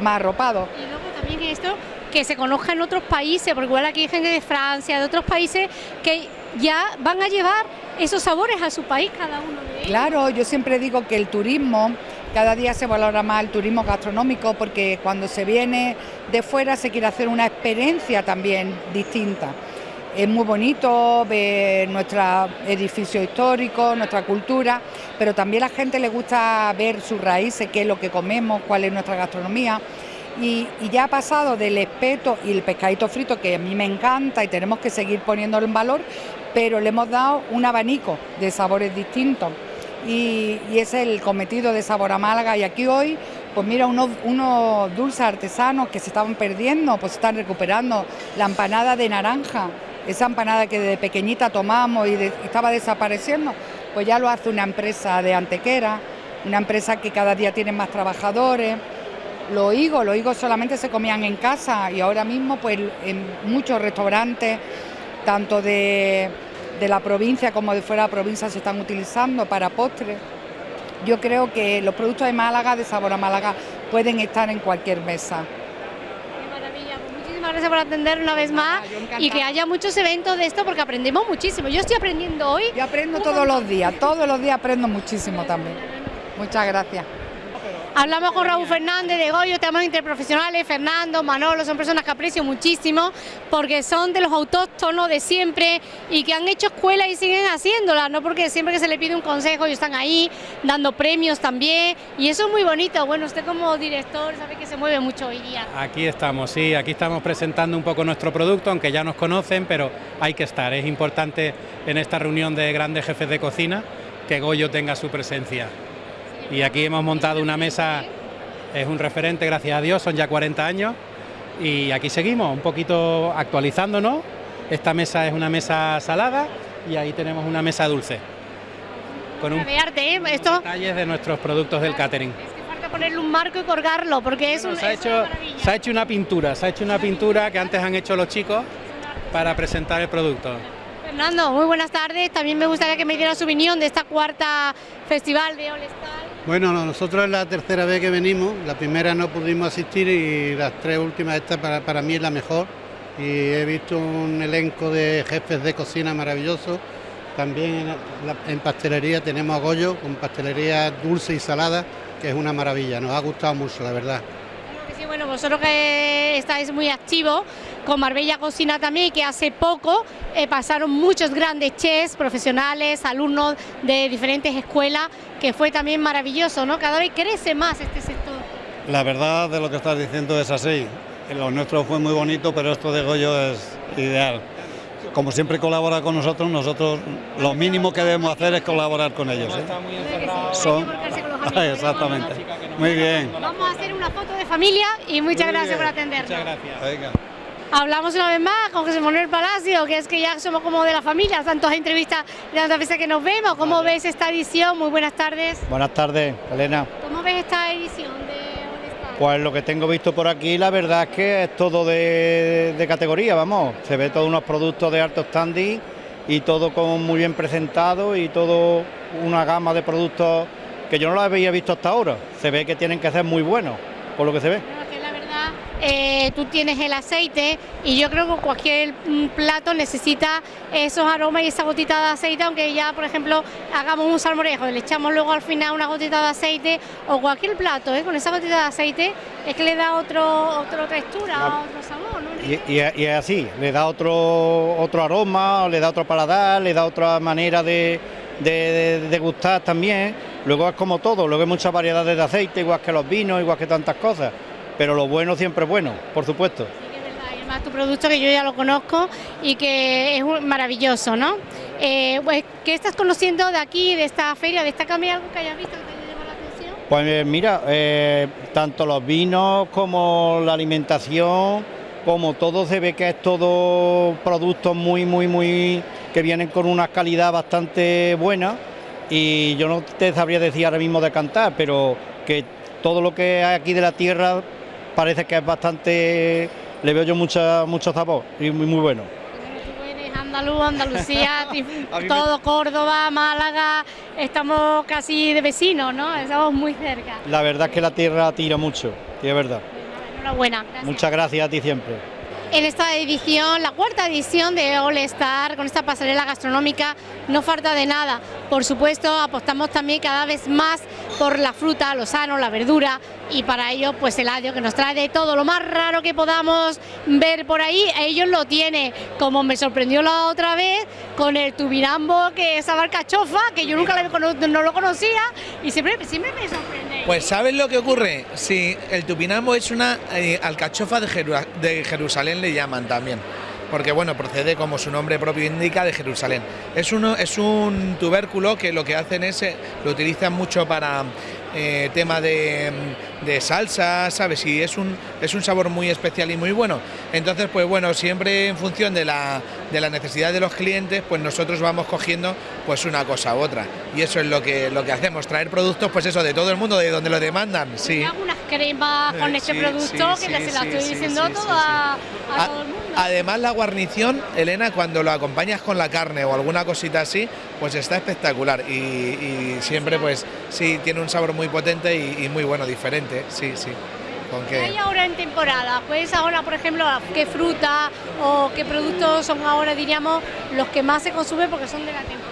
más arropados. Y luego también esto, que se conozca en otros países, porque igual aquí hay gente de Francia, de otros países, que ya van a llevar esos sabores a su país cada uno de ellos. Claro, yo siempre digo que el turismo, cada día se valora más el turismo gastronómico porque cuando se viene de fuera se quiere hacer una experiencia también distinta. Es muy bonito ver nuestro edificio histórico, nuestra cultura, pero también a la gente le gusta ver sus raíces, qué es lo que comemos, cuál es nuestra gastronomía. Y, ya ha pasado del espeto y el pescadito frito, que a mí me encanta y tenemos que seguir poniéndolo en valor, pero le hemos dado un abanico de sabores distintos. Y, es el cometido de Sabor a Málaga. Y aquí hoy, pues mira, unos, unos dulces artesanos que se estaban perdiendo, pues se están recuperando. La empanada de naranja, esa empanada que de pequeñita tomamos y estaba desapareciendo, pues ya lo hace una empresa de Antequera, una empresa que cada día tiene más trabajadores. Los higos, los higos solamente se comían en casa y ahora mismo pues en muchos restaurantes, tanto de, de la provincia como de fuera de la provincia se están utilizando para postres. Yo creo que los productos de Málaga, de sabor a Málaga, pueden estar en cualquier mesa. Muchísimas gracias por atender una vez más y que haya muchos eventos de esto porque aprendemos muchísimo. Yo estoy aprendiendo hoy. Yo aprendo todos los días, todos los días aprendo muchísimo también. Muchas gracias. Hablamos con Raúl Fernández de Goyo, tenemos interprofesionales, Fernando, Manolo, son personas que aprecio muchísimo porque son de los autóctonos de siempre y que han hecho escuela y siguen haciéndola, no porque siempre que se le pide un consejo ellos están ahí dando premios también y eso es muy bonito. Bueno, usted como director sabe que se mueve mucho hoy día. Aquí estamos, sí, aquí estamos presentando un poco nuestro producto, aunque ya nos conocen, pero hay que estar, es importante en esta reunión de grandes jefes de cocina que Goyo tenga su presencia y aquí hemos montado una mesa, es un referente, gracias a Dios, son ya 40 años y aquí seguimos, un poquito actualizándonos. Esta mesa es una mesa salada y ahí tenemos una mesa dulce. Con un arte, ¿eh? Esto... detalles de nuestros productos del catering. Es que falta ponerle un marco y colgarlo porque es, un, se, ha hecho, se ha hecho una pintura, se ha hecho una pintura que antes han hecho los chicos para presentar el producto. Fernando, muy buenas tardes. También me gustaría que me diera su opinión de esta cuarta festival de All Star. Bueno, nosotros es la tercera vez que venimos, la primera no pudimos asistir y las tres últimas, esta para, para mí es la mejor. Y he visto un elenco de jefes de cocina maravilloso. También en, pastelería tenemos a Goyo con pastelería dulce y salada, que es una maravilla, nos ha gustado mucho, la verdad. Sí, bueno, vosotros que estáis muy activos, con Marbella Cocina también, que hace poco eh, pasaron muchos grandes chefs, profesionales, alumnos de diferentes escuelas, que fue también maravilloso, ¿no? Cada vez crece más este sector. La verdad de lo que estás diciendo es así. Lo nuestro fue muy bonito, pero esto de Goyo es ideal. Como siempre colabora con nosotros, nosotros lo mínimo que debemos hacer es colaborar con ellos. ¿eh? Son... [laughs] Exactamente. Muy bien. Vamos a hacer una foto de familia y muchas gracias por atendernos. Muchas gracias. Venga. Hablamos una vez más con José Manuel Palacio, que es que ya somos como de la familia, tantas entrevistas y tantas veces que nos vemos. ¿Cómo ves esta edición? Muy buenas tardes. Buenas tardes, Elena. ¿Cómo ves esta edición de Pues lo que tengo visto por aquí, la verdad es que es todo de, de categoría, vamos. Se ve todos unos productos de alto standing y todo como muy bien presentado y todo una gama de productos que yo no lo había visto hasta ahora. Se ve que tienen que ser muy buenos, por lo que se ve. Eh, tú tienes el aceite y yo creo que cualquier mm, plato necesita esos aromas y esa gotita de aceite, aunque ya, por ejemplo, hagamos un salmorejo y le echamos luego al final una gotita de aceite o cualquier plato, ¿eh? con esa gotita de aceite, es que le da otro, otra textura, otro sabor. Y, es así, le da otro, otro aroma, le da otro paladar, le da otra manera de, de, gustar también. Luego es como todo, luego hay muchas variedades de aceite, igual que los vinos, igual que tantas cosas pero lo bueno siempre es bueno, por supuesto. y además tu producto que yo ya lo conozco y que es maravilloso, ¿no? Eh, pues, ¿Qué estás conociendo de aquí, de esta feria? ¿Destaca algo que hayas visto que te haya llamado la atención? Pues eh, mira, eh, tanto los vinos como la alimentación, como todo se ve que es todo productos muy, muy, muy, que vienen con una calidad bastante buena y yo no te sabría decir ahora mismo de cantar, pero que todo lo que hay aquí de la tierra parece que es bastante, le veo yo mucha, mucho sabor y muy, muy bueno. Andaluz, Andalucía, [laughs] todo Córdoba, Málaga, estamos casi de vecinos, ¿no? Estamos muy cerca. La verdad es que la tierra tira mucho, y es verdad. Enhorabuena. Muchas gracias a ti siempre. En esta edición, la cuarta edición de All Star, con esta pasarela gastronómica, no falta de nada. Por supuesto, apostamos también cada vez más por la fruta, lo sano, la verdura y para ello pues el adio que nos trae de todo lo más raro que podamos ver por ahí, ellos lo tienen, como me sorprendió la otra vez con el tubirambo que es barcachofa, que yo nunca no lo conocía y siempre, siempre me sorprende. Pues ¿sabes lo que ocurre? Si el tupinambo es una eh, alcachofa de Jerusalén le llaman también porque bueno, procede como su nombre propio indica de Jerusalén. Es, uno, es un tubérculo que lo que hacen es, eh, lo utilizan mucho para eh, tema de, de salsa, ¿sabes? Y es un, es un sabor muy especial y muy bueno. Entonces, pues bueno, siempre en función de la, de la necesidad de los clientes, pues nosotros vamos cogiendo pues una cosa u otra. Y eso es lo que, lo que hacemos, traer productos, pues eso, de todo el mundo, de donde lo demandan. Sí. algunas cremas con Eh, este sí, producto sí, que sí, se la sí, estoy diciendo todo a, a A- todo el mundo. Además la guarnición, Elena, cuando lo acompañas con la carne o alguna cosita así, pues está espectacular y, y siempre pues sí, tiene un sabor muy potente y, y muy bueno, diferente, sí, sí. Con ¿Qué hay ahora en temporada? Pues ahora, por ejemplo, qué fruta o qué productos son ahora, diríamos, los que más se consumen porque son de la temporada.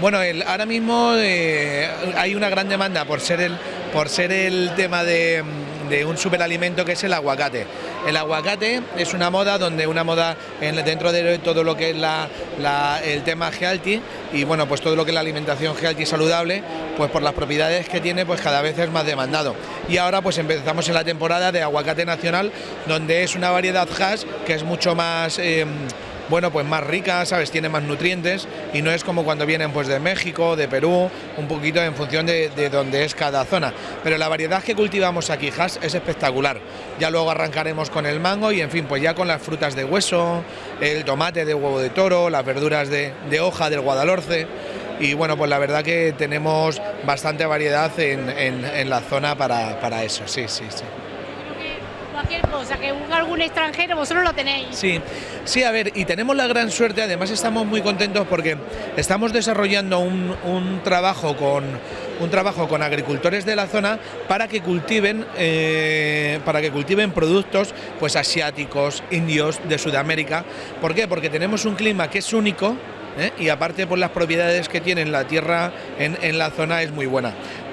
Bueno, el- ahora mismo eh, hay una gran demanda por ser el, por ser el tema de, de un superalimento que es el aguacate. El aguacate es una moda donde una moda en- dentro de todo lo que es el tema healthy y bueno, pues todo lo que es la alimentación healthy saludable, pues por las propiedades que tiene, pues cada vez es más demandado. Y ahora pues empezamos en la temporada de aguacate nacional, donde es una variedad hash que es mucho más... eh, bueno, pues más rica, ¿sabes? Tiene más nutrientes y no es como cuando vienen pues de México, de Perú, un poquito en función de, de dónde es cada zona. Pero la variedad que cultivamos aquí, es espectacular. Ya luego arrancaremos con el mango y en fin, pues ya con las frutas de hueso, el tomate de huevo de toro, las verduras de, de hoja del guadalhorce. Y bueno, pues la verdad que tenemos bastante variedad en, en- en la zona para, para eso, sí, sí, sí. Cualquier cosa, que algún extranjero, vosotros lo tenéis. Sí, sí, a ver, y tenemos la gran suerte, además estamos muy contentos porque estamos desarrollando un, un trabajo con un trabajo con agricultores de la zona para que cultiven eh, para que cultiven productos pues asiáticos, indios, de Sudamérica. ¿Por qué? Porque tenemos un clima que es único ¿eh? y aparte por las propiedades que tiene la tierra en, en la zona es muy buena.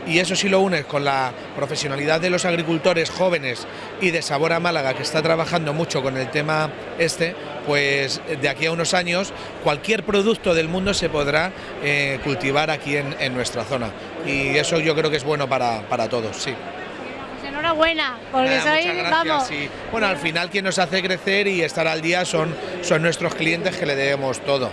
Y eso sí lo unes con la profesionalidad de los agricultores jóvenes y de Sabor a Málaga, que está trabajando mucho con el tema este, pues de aquí a unos años cualquier producto del mundo se podrá eh, cultivar aquí en, en nuestra zona. Y eso yo creo que es bueno para, para todos, sí. Pues enhorabuena, porque Nada, muchas gracias, vamos, sí. Bueno, al final quien nos hace crecer y estar al día son, son nuestros clientes que le debemos todo.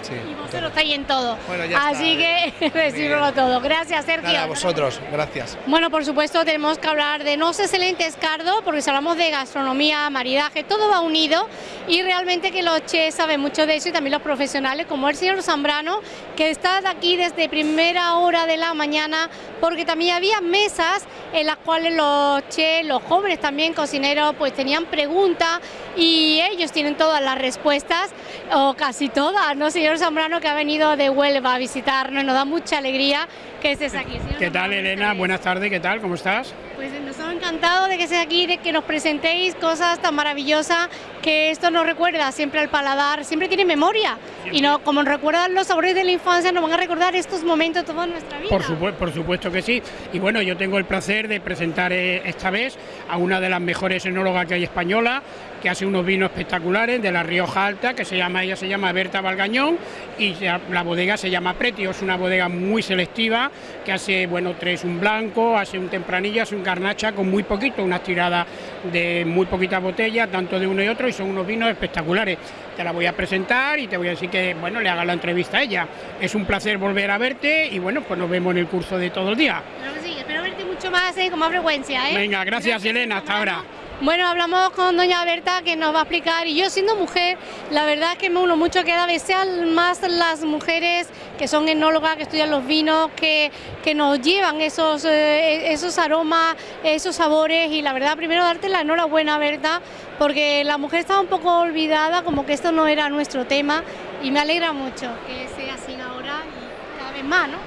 Sí. Vosotros estáis en todo. Bueno, ya Así está, que [laughs] recibirlo todo. Gracias, Sergio. Nada, a vosotros, gracias. Bueno, por supuesto, tenemos que hablar de No sé excelente Escardo, porque si hablamos de gastronomía, maridaje, todo va unido y realmente que los chefs saben mucho de eso y también los profesionales, como el señor Zambrano, que está aquí desde primera hora de la mañana, porque también había mesas en las cuales los chefs, los jóvenes también cocineros, pues tenían preguntas y ellos tienen todas las respuestas, o casi todas, ¿no, señor Zambrano, que ha venido de Huelva a visitarnos, nos da mucha alegría que estés aquí. Señor ¿Qué tal, Elena? Buenas tardes, ¿qué tal? ¿Cómo estás? Pues nos hemos encantado de que estés aquí, de que nos presentéis cosas tan maravillosas, que esto nos recuerda siempre al paladar, siempre tiene memoria. Y no, como recuerdan los sabores de la infancia, nos van a recordar estos momentos toda nuestra vida. Por, supuesto, por supuesto que sí. Y bueno, yo tengo el placer de presentar eh, esta vez a una de las mejores enólogas que hay española, que hace unos vinos espectaculares de la Rioja Alta, que se llama, ella se llama Berta Valgañón, y la bodega se llama Pretio, es una bodega muy selectiva, que hace, bueno, tres un blanco, hace un tempranillo, hace un garnacha con muy poquito, unas tiradas de muy poquita botella, tanto de uno y otro, y son unos vinos espectaculares. Te la voy a presentar y te voy a decir que, bueno, le haga la entrevista a ella. Es un placer volver a verte y, bueno, pues nos vemos en el curso de todo el día. Claro que sí, espero verte mucho más eh, con más frecuencia. ¿eh? Venga, gracias, Elena, hasta ahora. Bueno, hablamos con doña Berta que nos va a explicar y yo siendo mujer, la verdad es que me uno mucho que cada vez sean más las mujeres que son enólogas, que estudian los vinos, que, que nos llevan esos, eh, esos aromas, esos sabores y la verdad primero darte la enhorabuena Berta porque la mujer estaba un poco olvidada, como que esto no era nuestro tema y me alegra mucho que sea así ahora y cada vez más, ¿no?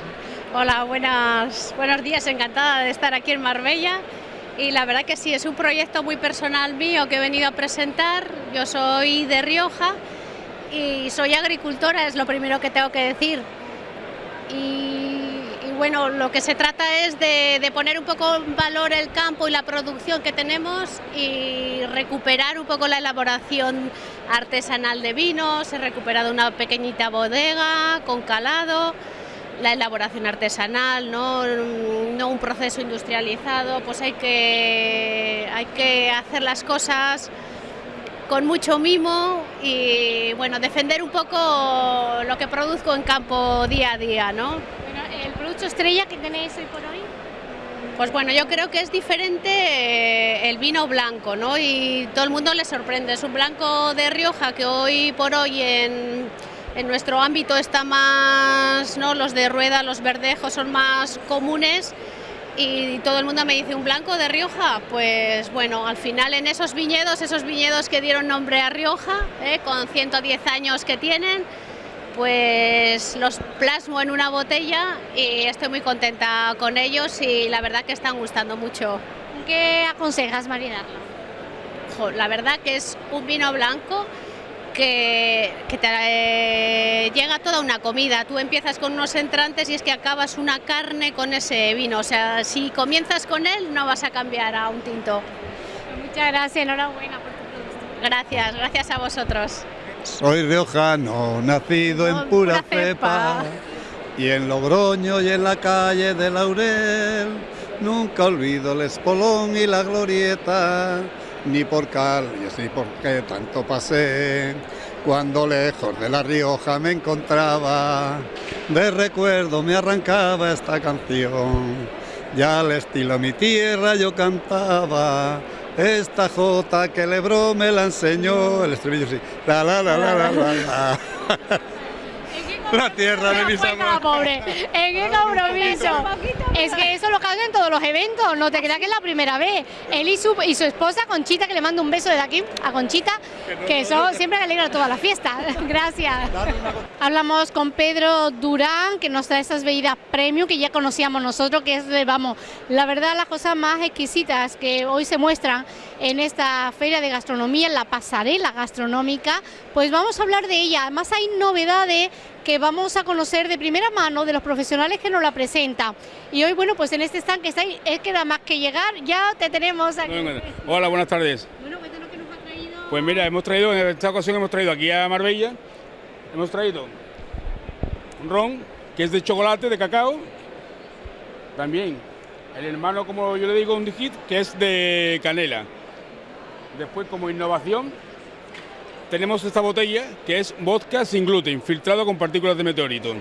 Hola, buenas, buenos días, encantada de estar aquí en Marbella. Y la verdad que sí, es un proyecto muy personal mío que he venido a presentar. Yo soy de Rioja y soy agricultora, es lo primero que tengo que decir. Y, bueno, lo que se trata es de, de poner un poco en valor el campo y la producción que tenemos y recuperar un poco la elaboración artesanal de vinos. He recuperado una pequeñita bodega con calado la elaboración artesanal, ¿no? no un proceso industrializado, pues hay que, hay que hacer las cosas con mucho mimo y bueno, defender un poco lo que produzco en campo día a día, ¿no? Bueno, el producto estrella que tenéis hoy por hoy. Pues bueno, yo creo que es diferente eh, el vino blanco, ¿no? Y todo el mundo le sorprende. Es un blanco de Rioja que hoy por hoy en, en nuestro ámbito está más, ¿no? Los de rueda, los verdejos son más comunes y todo el mundo me dice, ¿un blanco de Rioja? Pues bueno, al final en esos viñedos, esos viñedos que dieron nombre a Rioja, ¿eh? con 110 años que tienen, pues los plasmo en una botella y estoy muy contenta con ellos y la verdad que están gustando mucho. ¿Qué aconsejas marinarlo? La verdad que es un vino blanco que, que te eh, llega toda una comida. Tú empiezas con unos entrantes y es que acabas una carne con ese vino. O sea, si comienzas con él no vas a cambiar a un tinto. Muchas gracias, enhorabuena por tu producto. Gracias, gracias a vosotros. Soy riojano, nacido en pura cepa, y en Logroño y en la calle de Laurel, nunca olvido el espolón y la glorieta, ni por calles ni por qué tanto pasé, cuando lejos de La Rioja me encontraba, de recuerdo me arrancaba esta canción, ya al estilo mi tierra yo cantaba, esta jota que Lebro me la enseñó, el estribillo sí, la la la la la la. la. [laughs] La tierra de mis amores. pobre, ¿en qué compromiso? Es que eso lo hacen en todos los eventos, no te creas que es la primera vez. Él y su, y su esposa, Conchita, que le mando un beso desde aquí a Conchita, que eso siempre alegra toda la fiesta. [laughs] Gracias. Hablamos con Pedro Durán, que nos trae estas bebidas premium que ya conocíamos nosotros, que es, de, vamos, la verdad, las cosas más exquisitas que hoy se muestran en esta feria de gastronomía, en la pasarela gastronómica, pues vamos a hablar de ella. Además hay novedades que vamos a conocer de primera mano de los profesionales que nos la presentan. Y hoy, bueno, pues en este stand que está ahí, es que nada más que llegar, ya te tenemos aquí. Hola, buenas tardes. Bueno, cuéntanos qué nos ha traído. Pues mira, hemos traído, en esta ocasión hemos traído aquí a Marbella, hemos traído un ron que es de chocolate, de cacao. También el hermano, como yo le digo, un digit que es de canela. Después, como innovación, tenemos esta botella que es vodka sin gluten, filtrado con partículas de meteorito.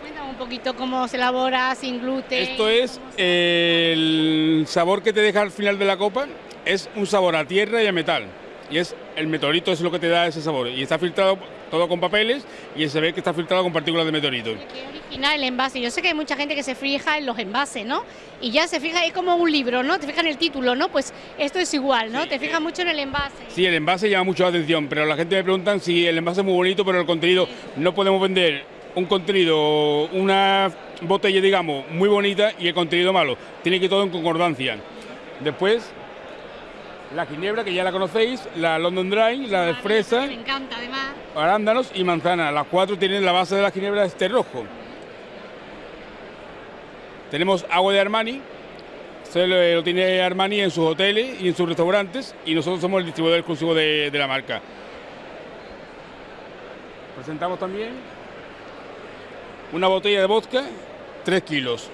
Cuéntame un poquito cómo se elabora sin gluten. Esto es eh, el sabor que te deja al final de la copa, es un sabor a tierra y a metal. Y es el meteorito es lo que te da ese sabor. Y está filtrado todo con papeles y se ve que está filtrado con partículas de meteorito. original el envase. Yo sé que hay mucha gente que se fija en los envases, ¿no? Y ya se fija, es como un libro, ¿no? Te fijas en el título, ¿no? Pues esto es igual, ¿no? Te fijas mucho en el envase. Sí, el envase llama mucho la atención, pero la gente me pregunta si el envase es muy bonito, pero el contenido no podemos vender un contenido, una botella, digamos, muy bonita y el contenido malo. Tiene que ir todo en concordancia. Después, la ginebra, que ya la conocéis, la London Dry, la de fresa, Me encanta, además. arándanos y manzana. Las cuatro tienen la base de la ginebra este rojo. Tenemos agua de Armani, se lo, lo tiene Armani en sus hoteles y en sus restaurantes y nosotros somos el distribuidor exclusivo de, de la marca. Presentamos también una botella de vodka, 3 kilos.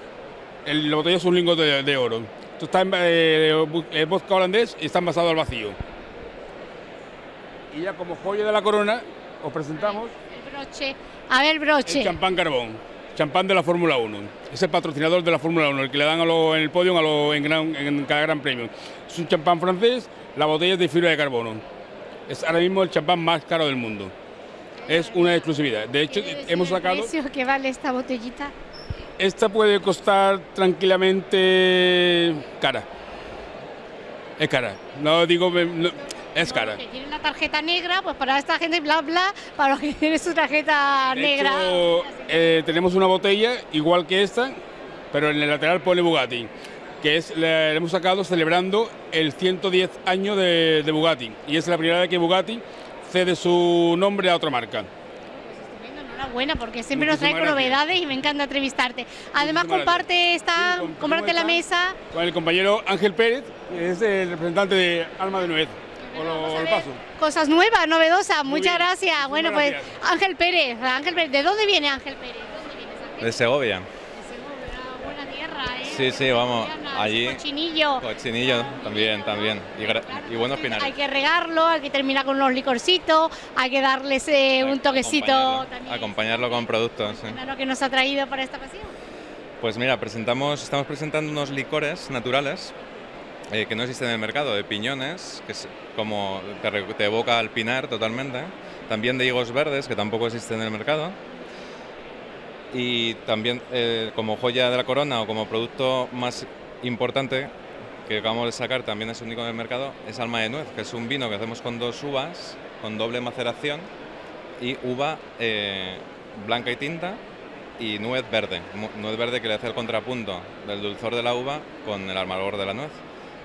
El- la botella es un lingote de, de oro. Esto está en, eh, vodka holandés y está envasado al vacío. Y ya como joya de la corona os presentamos El broche. A ver, broche. el champán carbón, champán de la Fórmula 1. Es el patrocinador de la Fórmula 1, el que le dan a lo- en el podio a lo- en, gran- en cada gran premio. Es un champán francés, la botella es de fibra de carbono. Es ahora mismo el champán más caro del mundo. Es una exclusividad. De hecho, hemos ¿El sacado... precio que vale esta botellita? Esta puede costar tranquilamente cara. Es cara. No digo... no, es cara. Que tiene la tarjeta negra, pues para esta gente, bla, bla, para los que [laughs] tienen su tarjeta De negra. hecho, eh, tenemos una botella igual que esta, pero en el lateral pone Bugatti, que es la, la hemos sacado celebrando el 110 años de, de Bugatti. Y es la primera vez que Bugatti cede su nombre a otra marca. Enhorabuena, porque siempre nos trae novedades y me encanta entrevistarte. Además, Muchísimas comparte esta, comparte la mesa. Con el compañero Ángel Pérez, que es el representante de Alma de Nuez. Lo, paso. Cosas nuevas, novedosas. Muchas bien. gracias. Bueno, pues gracias. Ángel Pérez, Ángel Pérez, ¿de dónde viene Ángel Pérez? De Segovia. ¿Eh? Sí, sí, vamos. Allí. Cochinillo. Cochinillo también, también. Y, y buenos Hay pinares. que regarlo, hay que terminar con unos licorcitos, hay que darles eh, un toquecito también Acompañarlo con productos. sí. lo que nos ha traído para esta ocasión. Pues mira, presentamos, estamos presentando unos licores naturales eh, que no existen en el mercado, de piñones, que es como te, te evoca al pinar totalmente, también de higos verdes, que tampoco existen en el mercado, y también eh, como joya de la corona o como producto más importante que acabamos de sacar, también es único en el mercado, es alma de nuez, que es un vino que hacemos con dos uvas, con doble maceración, y uva eh, blanca y tinta y nuez verde. Nuez verde que le hace el contrapunto del dulzor de la uva con el amargor de la nuez.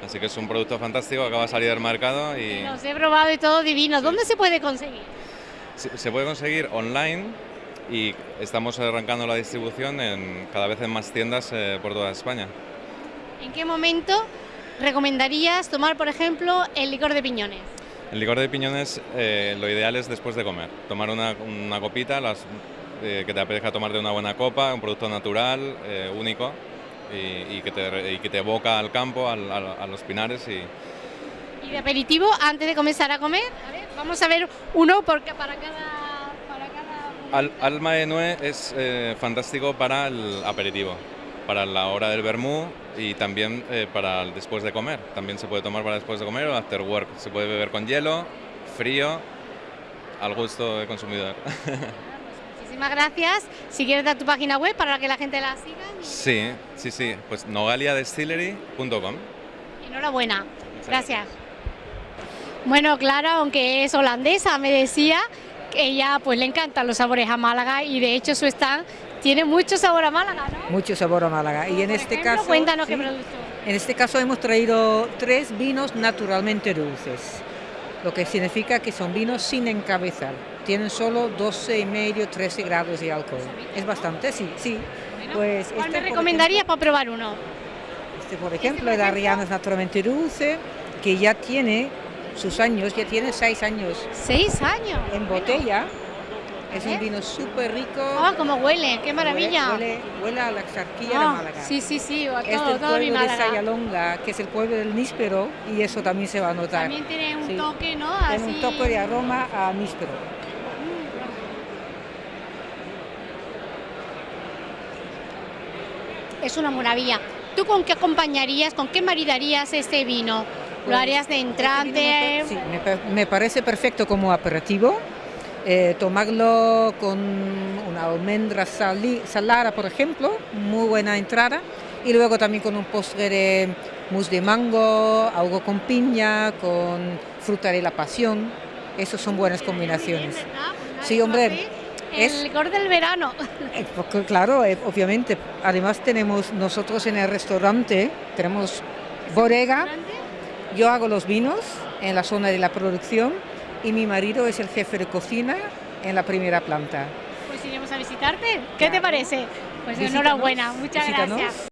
Así que es un producto fantástico, acaba de salir del mercado y Los he probado y todo divino. ¿Dónde se puede conseguir? se se puede conseguir online y estamos arrancando la distribución en, cada vez en más tiendas eh, por toda España. ¿En qué momento recomendarías tomar, por ejemplo, el licor de piñones? El licor de piñones eh, lo ideal es después de comer. Tomar una, una copita, las, eh, que te apetezca tomar de una buena copa, un producto natural, eh, único, y, y que te, y que te evoca al campo, al- al- a los pinares. Y, Y de aperitivo, antes de comenzar a comer, a ver, vamos a ver uno porque para cada... Al- alma de nuez es eh, fantástico para el aperitivo, para la hora del vermú y también eh, para el después de comer. También se puede tomar para después de comer o after work. Se puede beber con hielo, frío, al gusto del consumidor. [laughs] Muchísimas gracias. Si quieres dar tu página web para que la gente la siga. sí, sí, sí. Pues nogaliadestillery.com. Enhorabuena. Gracias. Bueno, Clara, aunque es holandesa, me decía ella pues le encantan los sabores a Málaga y de hecho su stand tiene mucho sabor a Málaga, ¿no? Mucho sabor a Málaga. Y en este ejemplo, caso, cuéntanos qué producto. En este caso hemos traído tres vinos naturalmente dulces, lo que significa que son vinos sin encabezar. Tienen solo 12 y medio, 13 grados de alcohol. Es bastante, sí, sí. Pues ¿Cuál este, me recomendarías para probar uno? Este, por ejemplo, el naturalmente dulce, que ya tiene sus años, ya tiene seis años. ¿Seis años? En botella. Es un vino súper rico. Ah, cómo huele, qué maravilla. Huele, huele a la exarquía Ah, de Málaga. Sí, sí, sí, a Es todo, del todo pueblo de. Sayalonga, que es el pueblo del níspero, y eso también se va a notar. También tiene un Sí. toque, ¿no? Tiene Así... un toque de aroma a níspero. Es una maravilla. ¿Tú con qué acompañarías, con qué maridarías este vino? ¿Lo harías de este entrante? Sí, me, me parece perfecto como aperitivo. Eh, tomarlo con una almendra sali- salada, por ejemplo, muy buena entrada. Y luego también con un postre de mousse de mango, algo con piña, con fruta de la pasión. Esas son buenas combinaciones. Sí, hombre. El licor del verano. [laughs] Eh, porque, claro, eh, obviamente. Además tenemos nosotros en el restaurante, tenemos bodega, yo hago los vinos en la zona de la producción y mi marido es el jefe de cocina en la primera planta. Pues iremos a visitarte. ¿Qué te parece? Pues Visítanos, enhorabuena, muchas visítanos. gracias.